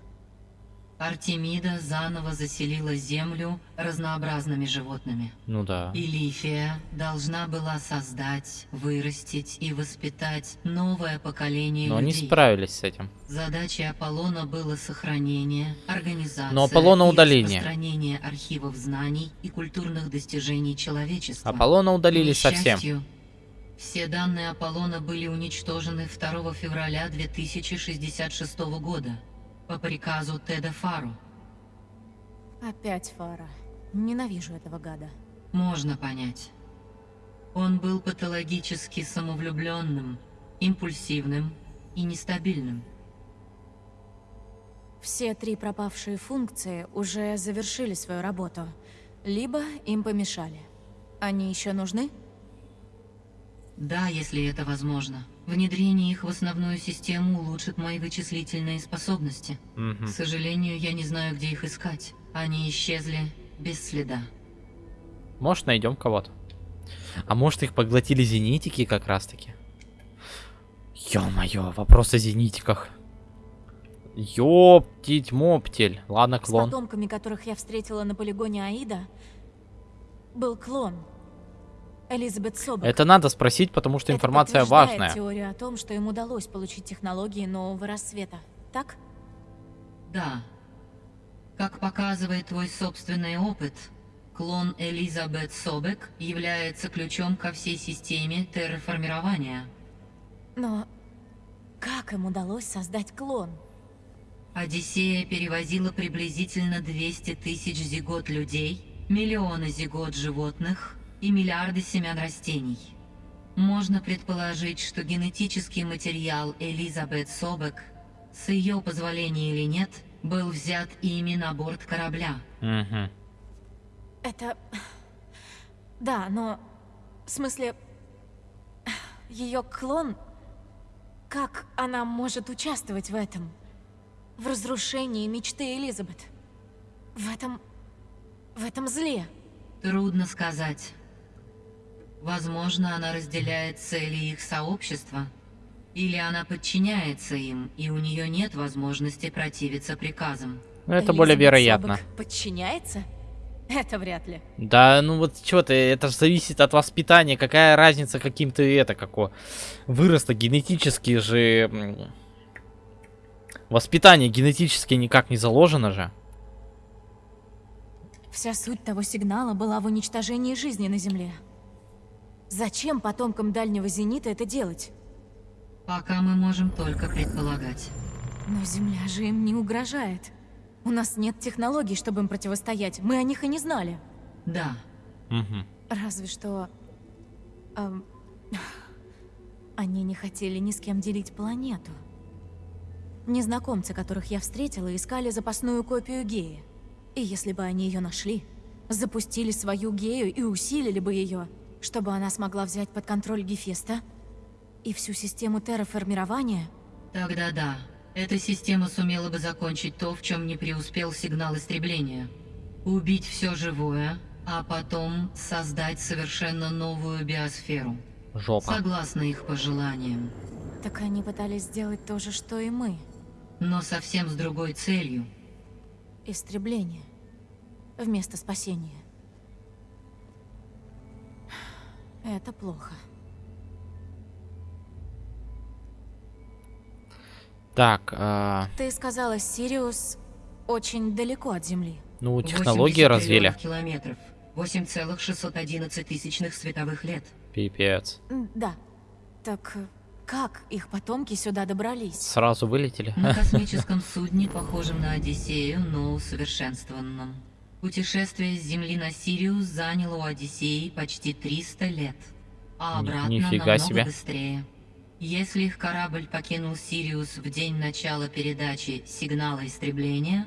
Артемида заново заселила Землю разнообразными животными. Ну да. И Лифия должна была создать, вырастить и воспитать новое поколение Но они людей. справились с этим. Задачей Аполлона было сохранение, организация Но Аполлона и удалили. распространение архивов знаний и культурных достижений человечества. Аполлона удалили совсем. Все данные Аполлона были уничтожены 2 февраля 2066 года по приказу Теда Фару. Опять Фара. Ненавижу этого гада. Можно понять. Он был патологически самовлюбленным, импульсивным и нестабильным. все три пропавшие функции уже завершили свою работу, либо им помешали. Они еще нужны? Да, если это возможно. Внедрение их в основную систему улучшит мои вычислительные способности. Мгм. К сожалению, я не знаю, где их искать. Они исчезли без следа. Может, найдем кого-то. А может, их поглотили зенитики как раз-таки? Ё-моё, вопрос о зенитиках. Ёптить моптель. Ладно, С клон. потомками, которых я встретила на полигоне Аида, был клон. Элизабет Собак. Это надо спросить, потому что Это информация подтверждает важная. теорию о том, что им удалось получить технологии нового рассвета. Так? Да. Как показывает твой собственный опыт, клон Элизабет Собек является ключом ко всей системе терраформирования. Но как им удалось создать клон? Одиссея перевозила приблизительно 200 тысяч зигот людей, миллионы зигот животных и миллиарды семян растений. Можно предположить, что генетический материал Элизабет Собек, с ее позволения или нет, был взят ими на борт корабля. Мгм. Это... Да, но... В смысле... Ее клон... Как она может участвовать в этом? В разрушении мечты Элизабет? В этом... В этом зле? Трудно сказать. Возможно, она разделяет цели их сообщества, или она подчиняется им, и у нее нет возможности противиться приказам. Ну, это более Элизабет вероятно. Собок подчиняется? Это вряд ли. Да, ну вот что ты, это же зависит от воспитания. Какая разница, каким ты это, како вырос-то генетически же... Воспитание генетически никак не заложено же. Вся суть того сигнала была в уничтожении жизни на Земле. Зачем потомкам дальнего зенита это делать? Пока мы можем только предполагать. Но Земля же им не угрожает. У нас нет технологий, чтобы им противостоять. Мы о них и не знали. Да, Мгм. Разве что... ам, *sighs* они не хотели ни с кем делить планету. Незнакомцы, которых я встретила, искали запасную копию Геи. И если бы они ее нашли, запустили свою Гею и усилили бы ее, чтобы она смогла взять под контроль Гефеста и всю систему терраформирования, тогда да. Эта система сумела бы закончить то, в чем не преуспел сигнал истребления. Убить все живое, а потом создать совершенно новую биосферу. Жопа. Согласно их пожеланиям. так они пытались сделать то же, что и мы. Но совсем с другой целью. Истребление. Вместо спасения. Это плохо. Так, а, Ты сказала, Сириус очень далеко от Земли. ну технологии 80 развили. километров. 8,611 тысячных световых лет. Пипец. Да. Так э, как их потомки сюда добрались? Сразу вылетели. На *laughs* космическом судне, похожем на Одиссею, но усовершенствованном. Путешествие с Земли на Сириус заняло у Одиссеи почти 300 лет. А Ни- обратно нифига намного себе. быстрее. Если их корабль покинул Сириус в день начала передачи сигнала истребления,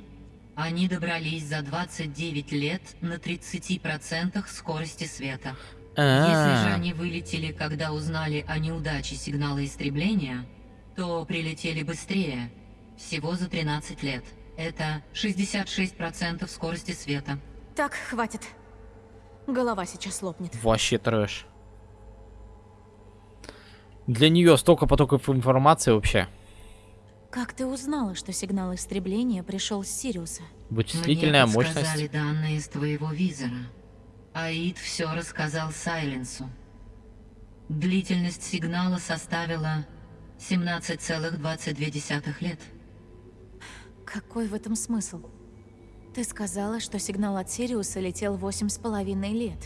они добрались за 29 лет на 30% скорости света. Если же А, они вылетели, когда узнали о неудаче сигнала истребления, то прилетели быстрее, всего за 13 лет. Это 66% скорости света. Так, хватит. Голова сейчас лопнет. Вообще трэш. Для нее столько потоков информации вообще. Как ты узнала, что сигнал истребления пришел с Сириуса? Вычислительная Мне мощность. подсказали данные из твоего визора. Аид все рассказал Сайленсу. Длительность сигнала составила 17,22 лет. Какой в этом смысл? Ты сказала, что сигнал от Сириуса летел восемь с половиной лет.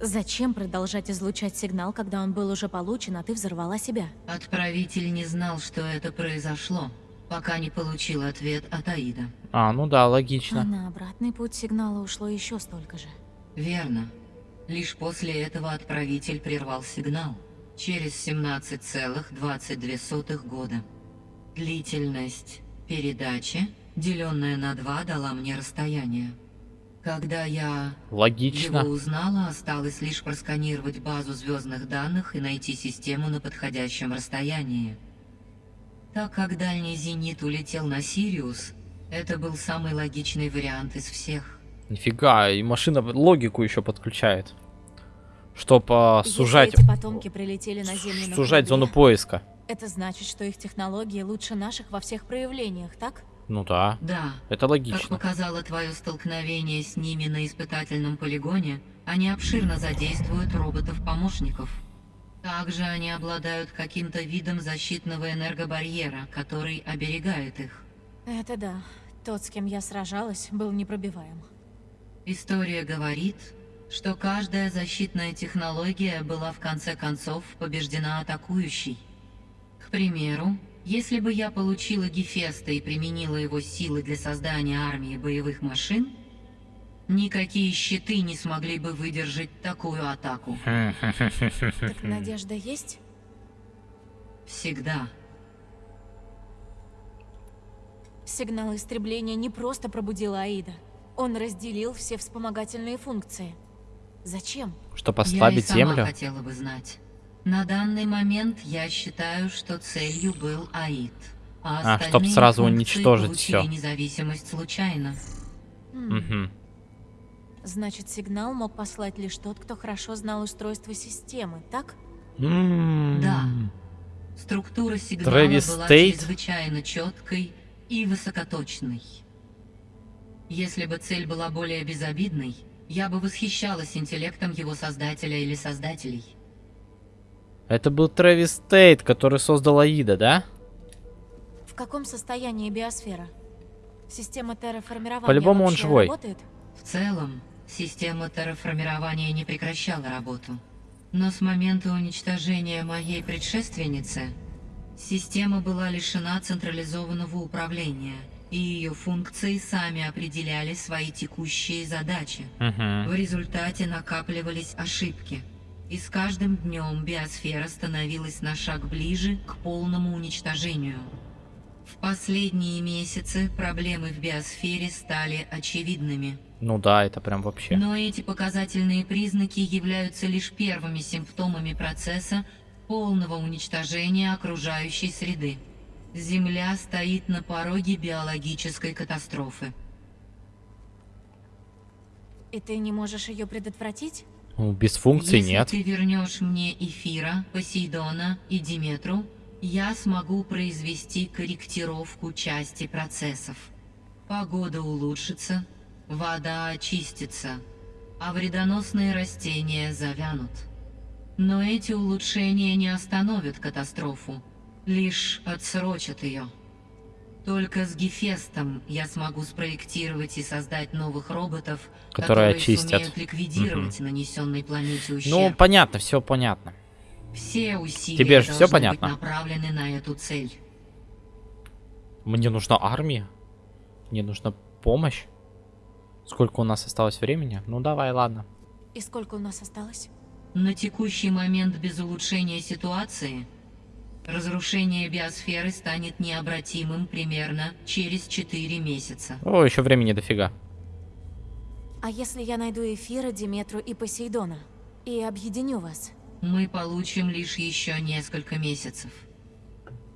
Зачем продолжать излучать сигнал, когда он был уже получен, а ты взорвала себя? Отправитель не знал, что это произошло, пока не получил ответ от Аида. А, ну да, А логично. на обратный путь сигнала ушло еще столько же. Верно. Лишь после этого отправитель прервал сигнал. Через 17,22 года. Длительность передачи деленное на 2, дала мне расстояние. Когда я Логично. его узнала, осталось лишь просканировать базу звездных данных и найти систему на подходящем расстоянии. Так как дальний зенит улетел на Сириус, это был самый логичный вариант из всех. Нифига, и машина логику еще подключает. Чтоб а, сужать, эти потомки прилетели на Землю на сужать корабле, зону поиска. Это значит, что их технологии лучше наших во всех проявлениях, так? Ну да. Да. Это Как логично. показало твое столкновение с ними на испытательном полигоне, они обширно задействуют роботов-помощников. Также они обладают каким-то видом защитного энергобарьера, который оберегает их. Это да. Тот, с кем я сражалась, был непробиваем. История говорит, что каждая защитная технология была в конце концов побеждена атакующей. К примеру, если бы я получила Гефеста и применила его силы для создания армии боевых машин, никакие щиты не смогли бы выдержать такую атаку. *laughs* Так надежда есть? Всегда. Сигнал истребления не просто пробудил Аида. Он разделил все вспомогательные функции. Зачем? Чтоб я и ослабить сама землю. хотела бы знать. На данный момент я считаю, что целью был Аид. А, А, чтоб сразу уничтожить получили всё. независимость случайно. Мгм. Значит, сигнал мог послать лишь тот, кто хорошо знал устройство системы, так? М. Да. Структура сигнала Трэвис была Тейт? чрезвычайно четкой и высокоточной. Если бы цель была более безобидной, я бы восхищалась интеллектом его создателя или создателей. Это был Трэвис Тейт, который создал Аида, да? В каком состоянии биосфера? Система терраформирования По-любому он живой. работает? В целом, система терраформирования не прекращала работу. Но с момента уничтожения моей предшественницы, система была лишена централизованного управления, и ее функции сами определяли свои текущие задачи. Мгм. В результате накапливались ошибки. И с каждым днем биосфера становилась на шаг ближе к полному уничтожению. В последние месяцы проблемы в биосфере стали очевидными. Ну да, это прям вообще. Но эти показательные признаки являются лишь первыми симптомами процесса полного уничтожения окружающей среды. Земля стоит на пороге биологической катастрофы. И ты не можешь ее предотвратить? Ну, без функций Если нет. ты вернешь мне Эфира, Посейдона и Диметру, я смогу произвести корректировку части процессов. Погода улучшится, вода очистится, а вредоносные растения завянут. Но эти улучшения не остановят катастрофу, лишь отсрочат ее. Только с Гефестом я смогу спроектировать и создать новых роботов, Которые очистят. сумеют ликвидировать нанесенной планете ущерб. Ну, понятно, все понятно. Все усилия Тебе же должны понятно? быть направлены на эту цель. Мне нужна армия. Мне нужна помощь. Сколько у нас осталось времени? Ну давай, ладно. И сколько у нас осталось? На текущий момент без улучшения ситуации разрушение биосферы станет необратимым примерно через 4 месяца. О, еще времени дофига. А если я найду Эфира, Диметру и Посейдона? И объединю вас? Мы получим лишь еще несколько месяцев.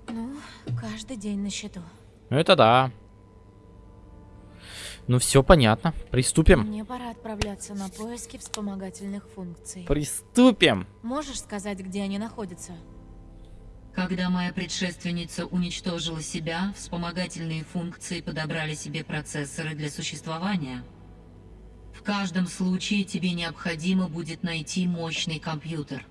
Ну, каждый день на счету. Ну это да. Ну все понятно. Приступим. Мне пора отправляться на поиски вспомогательных функций. Приступим. Можешь сказать, где они находятся? Когда моя предшественница уничтожила себя, вспомогательные функции подобрали себе процессоры для существования. В каждом случае тебе необходимо будет найти мощный компьютер.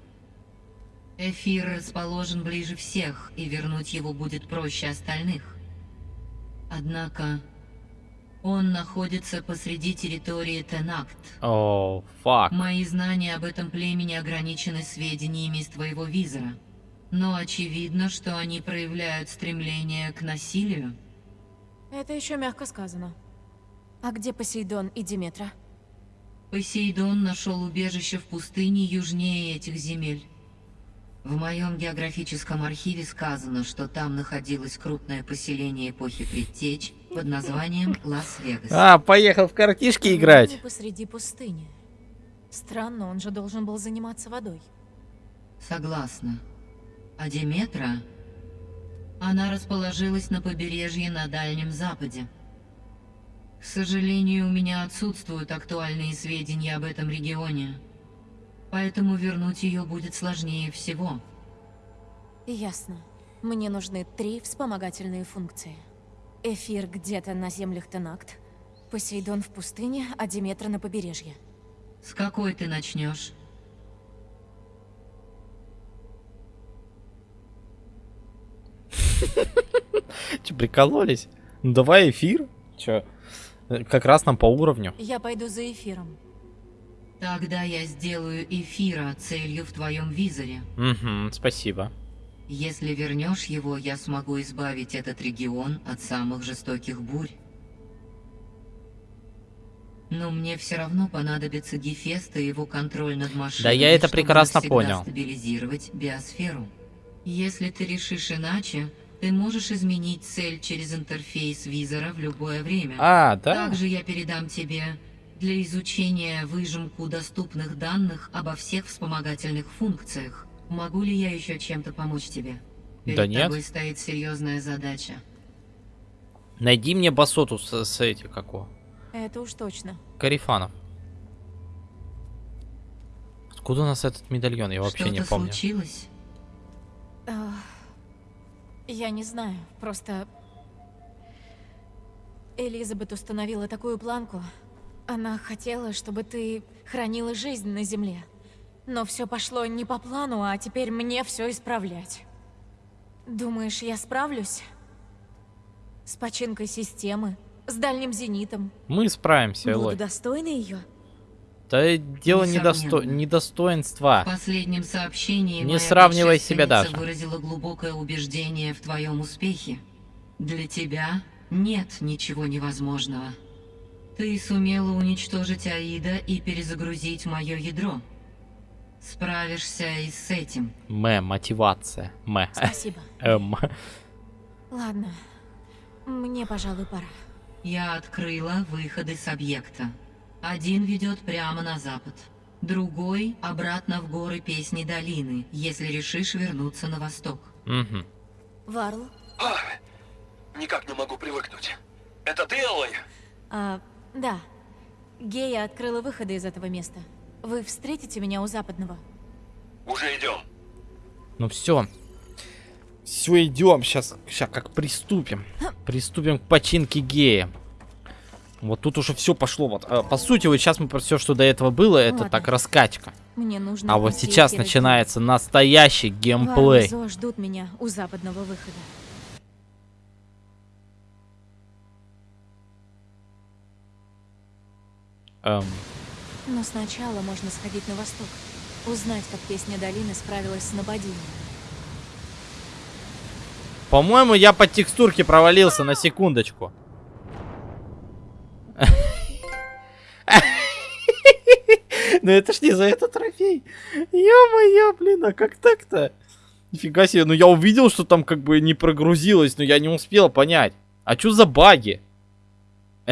Эфир расположен ближе всех, и вернуть его будет проще остальных. Однако, он находится посреди территории Тенакт. О, фак. Мои знания об этом племени ограничены сведениями из твоего визора. Но очевидно, что они проявляют стремление к насилию. Это еще мягко сказано. А где Посейдон и Диметра? Посейдон нашел убежище в пустыне южнее этих земель. В моем географическом архиве сказано, что там находилось крупное поселение эпохи Предтеч под названием Лас-Вегас. А, поехал в картишки играть. посреди пустыни. Странно, он же должен был заниматься водой. Согласна. А Диметра? Она расположилась на побережье на Дальнем Западе. К сожалению, у меня отсутствуют актуальные сведения об этом регионе. Поэтому вернуть ее будет сложнее всего. Ясно. Мне нужны три вспомогательные функции. Эфир где-то на землях Тенакт, Посейдон в пустыне, а Диметра на побережье. С какой ты начнешь? *laughs* Че, прикололись? Ну давай эфир. Че, как раз нам по уровню. Я пойду за эфиром. Тогда я сделаю эфира целью в твоем визоре. Угу, спасибо. Если вернешь его, я смогу избавить этот регион от самых жестоких бурь. Но мне все равно понадобится Гефест и его контроль над машиной, Да я это чтобы прекрасно понял. стабилизировать биосферу. Если ты решишь иначе, ты можешь изменить цель через интерфейс визора в любое время. А, да? Также я передам тебе для изучения выжимку доступных данных обо всех вспомогательных функциях. Могу ли я еще чем-то помочь тебе? Перед Да нет. тобой стоит серьезная задача. Найди мне басоту с, с этих, как его, Это уж точно. Карифанов. Откуда у нас этот медальон? Я вообще не Что-то помню. случилось? Ах, Я не знаю, просто... Элизабет установила такую планку. Она хотела, чтобы ты хранила жизнь на Земле. Но все пошло не по плану, а теперь мне все исправлять. Думаешь, я справлюсь? С починкой системы, с дальним зенитом. Мы справимся, Буду Элой. достойна ее? Да дело недосто... Недостоинства. В последнем сообщении Не сравнивай себя даже. выразила глубокое убеждение в твоем успехе. Для тебя нет ничего невозможного. Ты сумела уничтожить Аида и перезагрузить мое ядро. Справишься и с этим. Мэ, мотивация. Мэ. Спасибо. *laughs* Эм. Ладно, мне, пожалуй, пора. Я открыла выходы с объекта. Один ведет прямо на запад. Другой — обратно в горы Песни Долины, если решишь вернуться на восток. Мгм. Варл? Никак не могу привыкнуть. Это ты, Элой? А, да. Гея открыла выходы из этого места. Вы встретите меня у западного? Уже идем. Ну все. Все, идем. Сейчас, сейчас как приступим. Приступим к починке гея. Вот тут уже все пошло. Вот, а, по сути, вот сейчас мы все, что до этого было, это Ладно. так раскачка. Мне нужно А вот сейчас начинается настоящий геймплей. Зо ждут меня у западного выхода. Эм, Но сначала можно сходить на восток. Узнать, как песня долины справилась с нападением. По-моему, я по текстурке провалился на секундочку. Ну это ж не за этот трофей. Ё-моё, блин, а как так-то? Нифига себе, ну я увидел, что там как бы не прогрузилось, но я не успел понять. А чё за баги?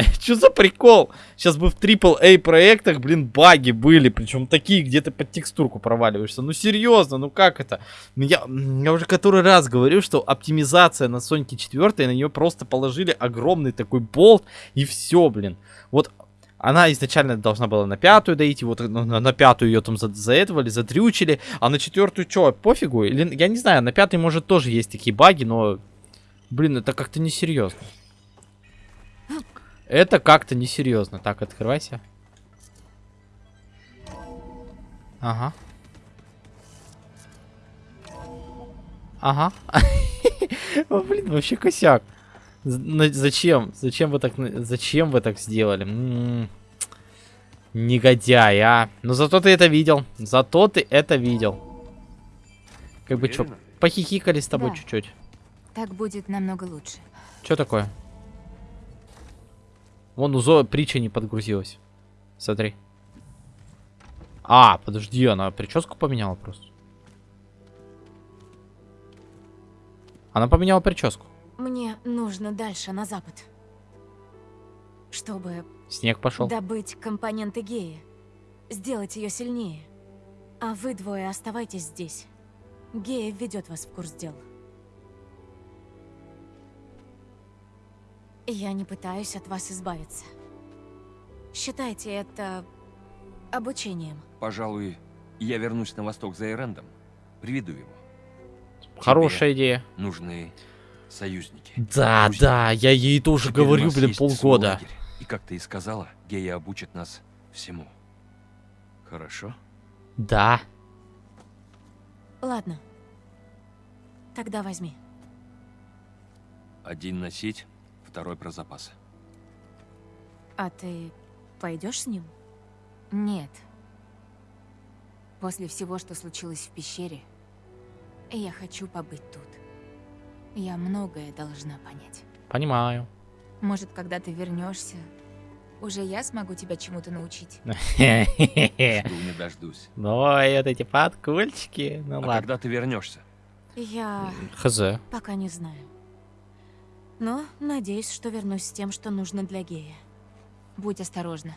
*laughs* Чё за прикол? Сейчас бы в AAA проектах, блин, баги были, причем такие, где ты под текстурку проваливаешься. Ну серьезно, ну как это? Ну, я, я уже который раз говорю, что оптимизация на Соньке 4, на нее просто положили огромный такой болт и все, блин. Вот она изначально должна была на пятую дойти, вот на, на- на пятую ее там за- заэтовали, задрючили, а на четвертую что, пофигу? Или, я не знаю, на пятой может тоже есть такие баги, но, блин, это как-то несерьезно. Это как-то несерьезно. Так, открывайся. Ага. Ага. *laughs* О, блин, вообще косяк. Зачем? Зачем вы так, зачем вы так сделали? М, Негодяй, а. Но зато ты это видел. Зато ты это видел. Как бы что, похихикали с тобой Да. чуть-чуть. Так будет намного лучше. Что такое? Вон у Зои притча не подгрузилась. Смотри. А, подожди, она прическу поменяла просто. Она поменяла прическу. Мне нужно дальше, на запад. чтобы Снег пошел. добыть компоненты Геи, сделать ее сильнее. А вы двое оставайтесь здесь. Гея введет вас в курс дел. Я не пытаюсь от вас избавиться. Считайте это обучением. Пожалуй, я вернусь на восток за Эрендом. Приведу его. Хорошая Тебе идея. Нужны союзники. Да, Пусть да, я ей тоже теперь говорю, блин, полгода. лагерь. И как ты и сказала, Гея обучит нас всему. Хорошо? Да. Ладно. Тогда возьми. Один носить, второй про запасы. А ты пойдешь с ним? Нет. После всего, что случилось в пещере, я хочу побыть тут. Я многое должна понять. Понимаю. Может, когда ты вернешься, уже я смогу тебя чему-то научить. *laughs* Жду не дождусь. Ой, вот эти подкольчики. Ну а ладно. когда ты вернешься? Я Хз. пока не знаю. Но надеюсь, что вернусь с тем, что нужно для Гея. Будь осторожна.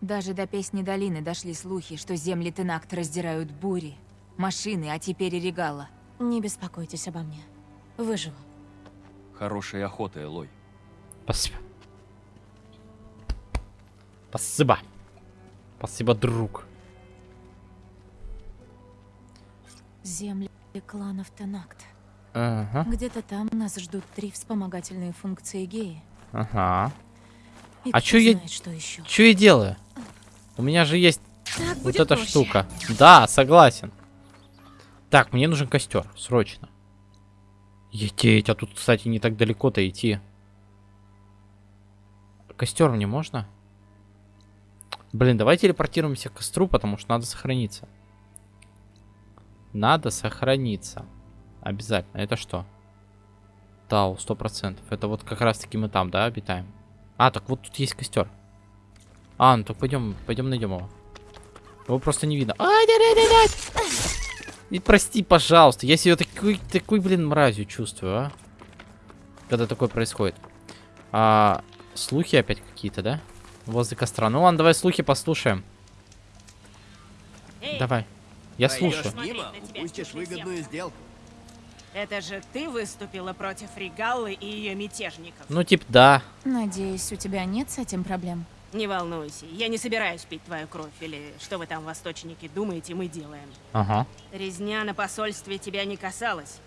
Даже до песни долины дошли слухи, что земли Тенакт раздирают бури, машины, а теперь и регала. Не беспокойтесь обо мне. Выживу. Хорошей охоты, Элой. Спасибо. Спасибо. Спасибо, друг. Земли кланов Тенакт. Ага. Где-то там нас ждут три вспомогательные функции Геи. Ага. И А чё я... знает, что еще. Чё я делаю? У меня же есть Так вот эта проще. штука. Да, согласен. Так, мне нужен костер, срочно. Ететь, а тут, кстати, не так далеко-то идти. Костер мне можно? Блин, давай телепортируемся к костру, потому что надо сохраниться. Надо сохраниться. Обязательно. Это что? Тау, сто процентов. Это вот как раз таки мы там, да, обитаем? А, так вот тут есть костер. А, ну так пойдем, пойдем найдем его. Его просто не видно. Ай, да, да, да, да. И прости, пожалуйста. Я себя такой, такой, блин, мразью чувствую, а. Когда такое происходит. А, слухи опять какие-то, да? Возле костра. Ну ладно, давай слухи послушаем. давай. Я слушаю. мимо, упустишь выгодную сделку. Это же ты выступила против Регаллы и ее мятежников. Ну, типа, да. Надеюсь, у тебя нет с этим проблем. Не волнуйся, я не собираюсь пить твою кровь, или что вы там, восточники, думаете, мы делаем. Ага. Резня на посольстве тебя не касалась,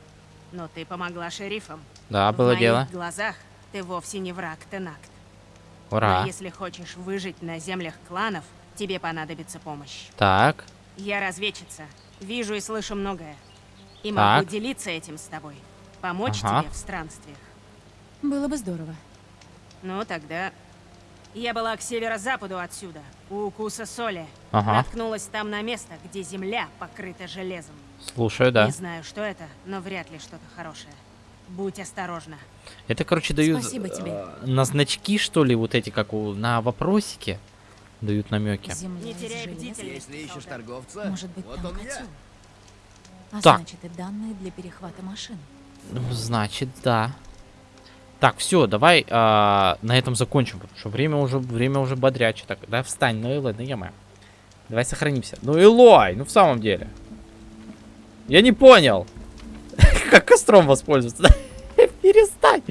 но ты помогла шерифам. Да, В было моих дело. глазах ты вовсе не враг Тенакт. Ура. Но если хочешь выжить на землях кланов, тебе понадобится помощь. Так. Я разведчица, вижу и слышу многое. И могу Так. делиться этим с тобой. Помочь Ага. тебе в странствиях. Было бы здорово. Ну, тогда... Я была к северо-западу отсюда, у укуса соли. Ага. Наткнулась там на место, где земля покрыта железом. Слушаю, да. Не знаю, что это, но вряд ли что-то хорошее. Будь осторожна. Это, короче, дают Спасибо тебе. э, на значки, что ли, вот эти, как у, на вопросики. Дают намеки. Не теряй бдительности. Если ищешь торговца, Может быть, вот там он я. А Так. значит, и данные для перехвата машин. Ну, значит, да. Так, все, давай а, на этом закончим, потому что время уже, время уже бодряче. Так, да, встань, ну Элой, ну я Давай сохранимся. Ну Элой, ну в самом деле. Я не понял. *laughs* Как костром воспользоваться. *laughs* Перестань.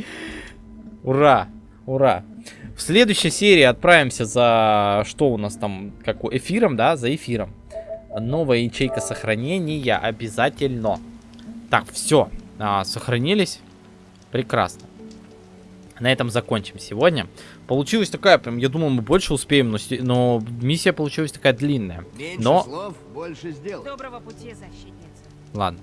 Ура, ура. В следующей серии отправимся за... Что у нас там? Как эфиром, да? За эфиром. Новая ячейка сохранения обязательно. Так, все. сохранились. Прекрасно. На этом закончим сегодня. Получилась такая, прям, я думал, мы больше успеем, но, но миссия получилась такая длинная. Меньше но, слов, больше сделок. Доброго пути, защитница. ладно.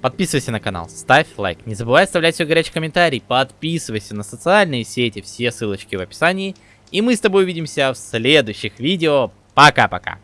Подписывайся на канал, ставь лайк. Не забывай оставлять свой горячий комментарий. Подписывайся на социальные сети, все ссылочки в описании. И мы с тобой увидимся в следующих видео. Пока-пока.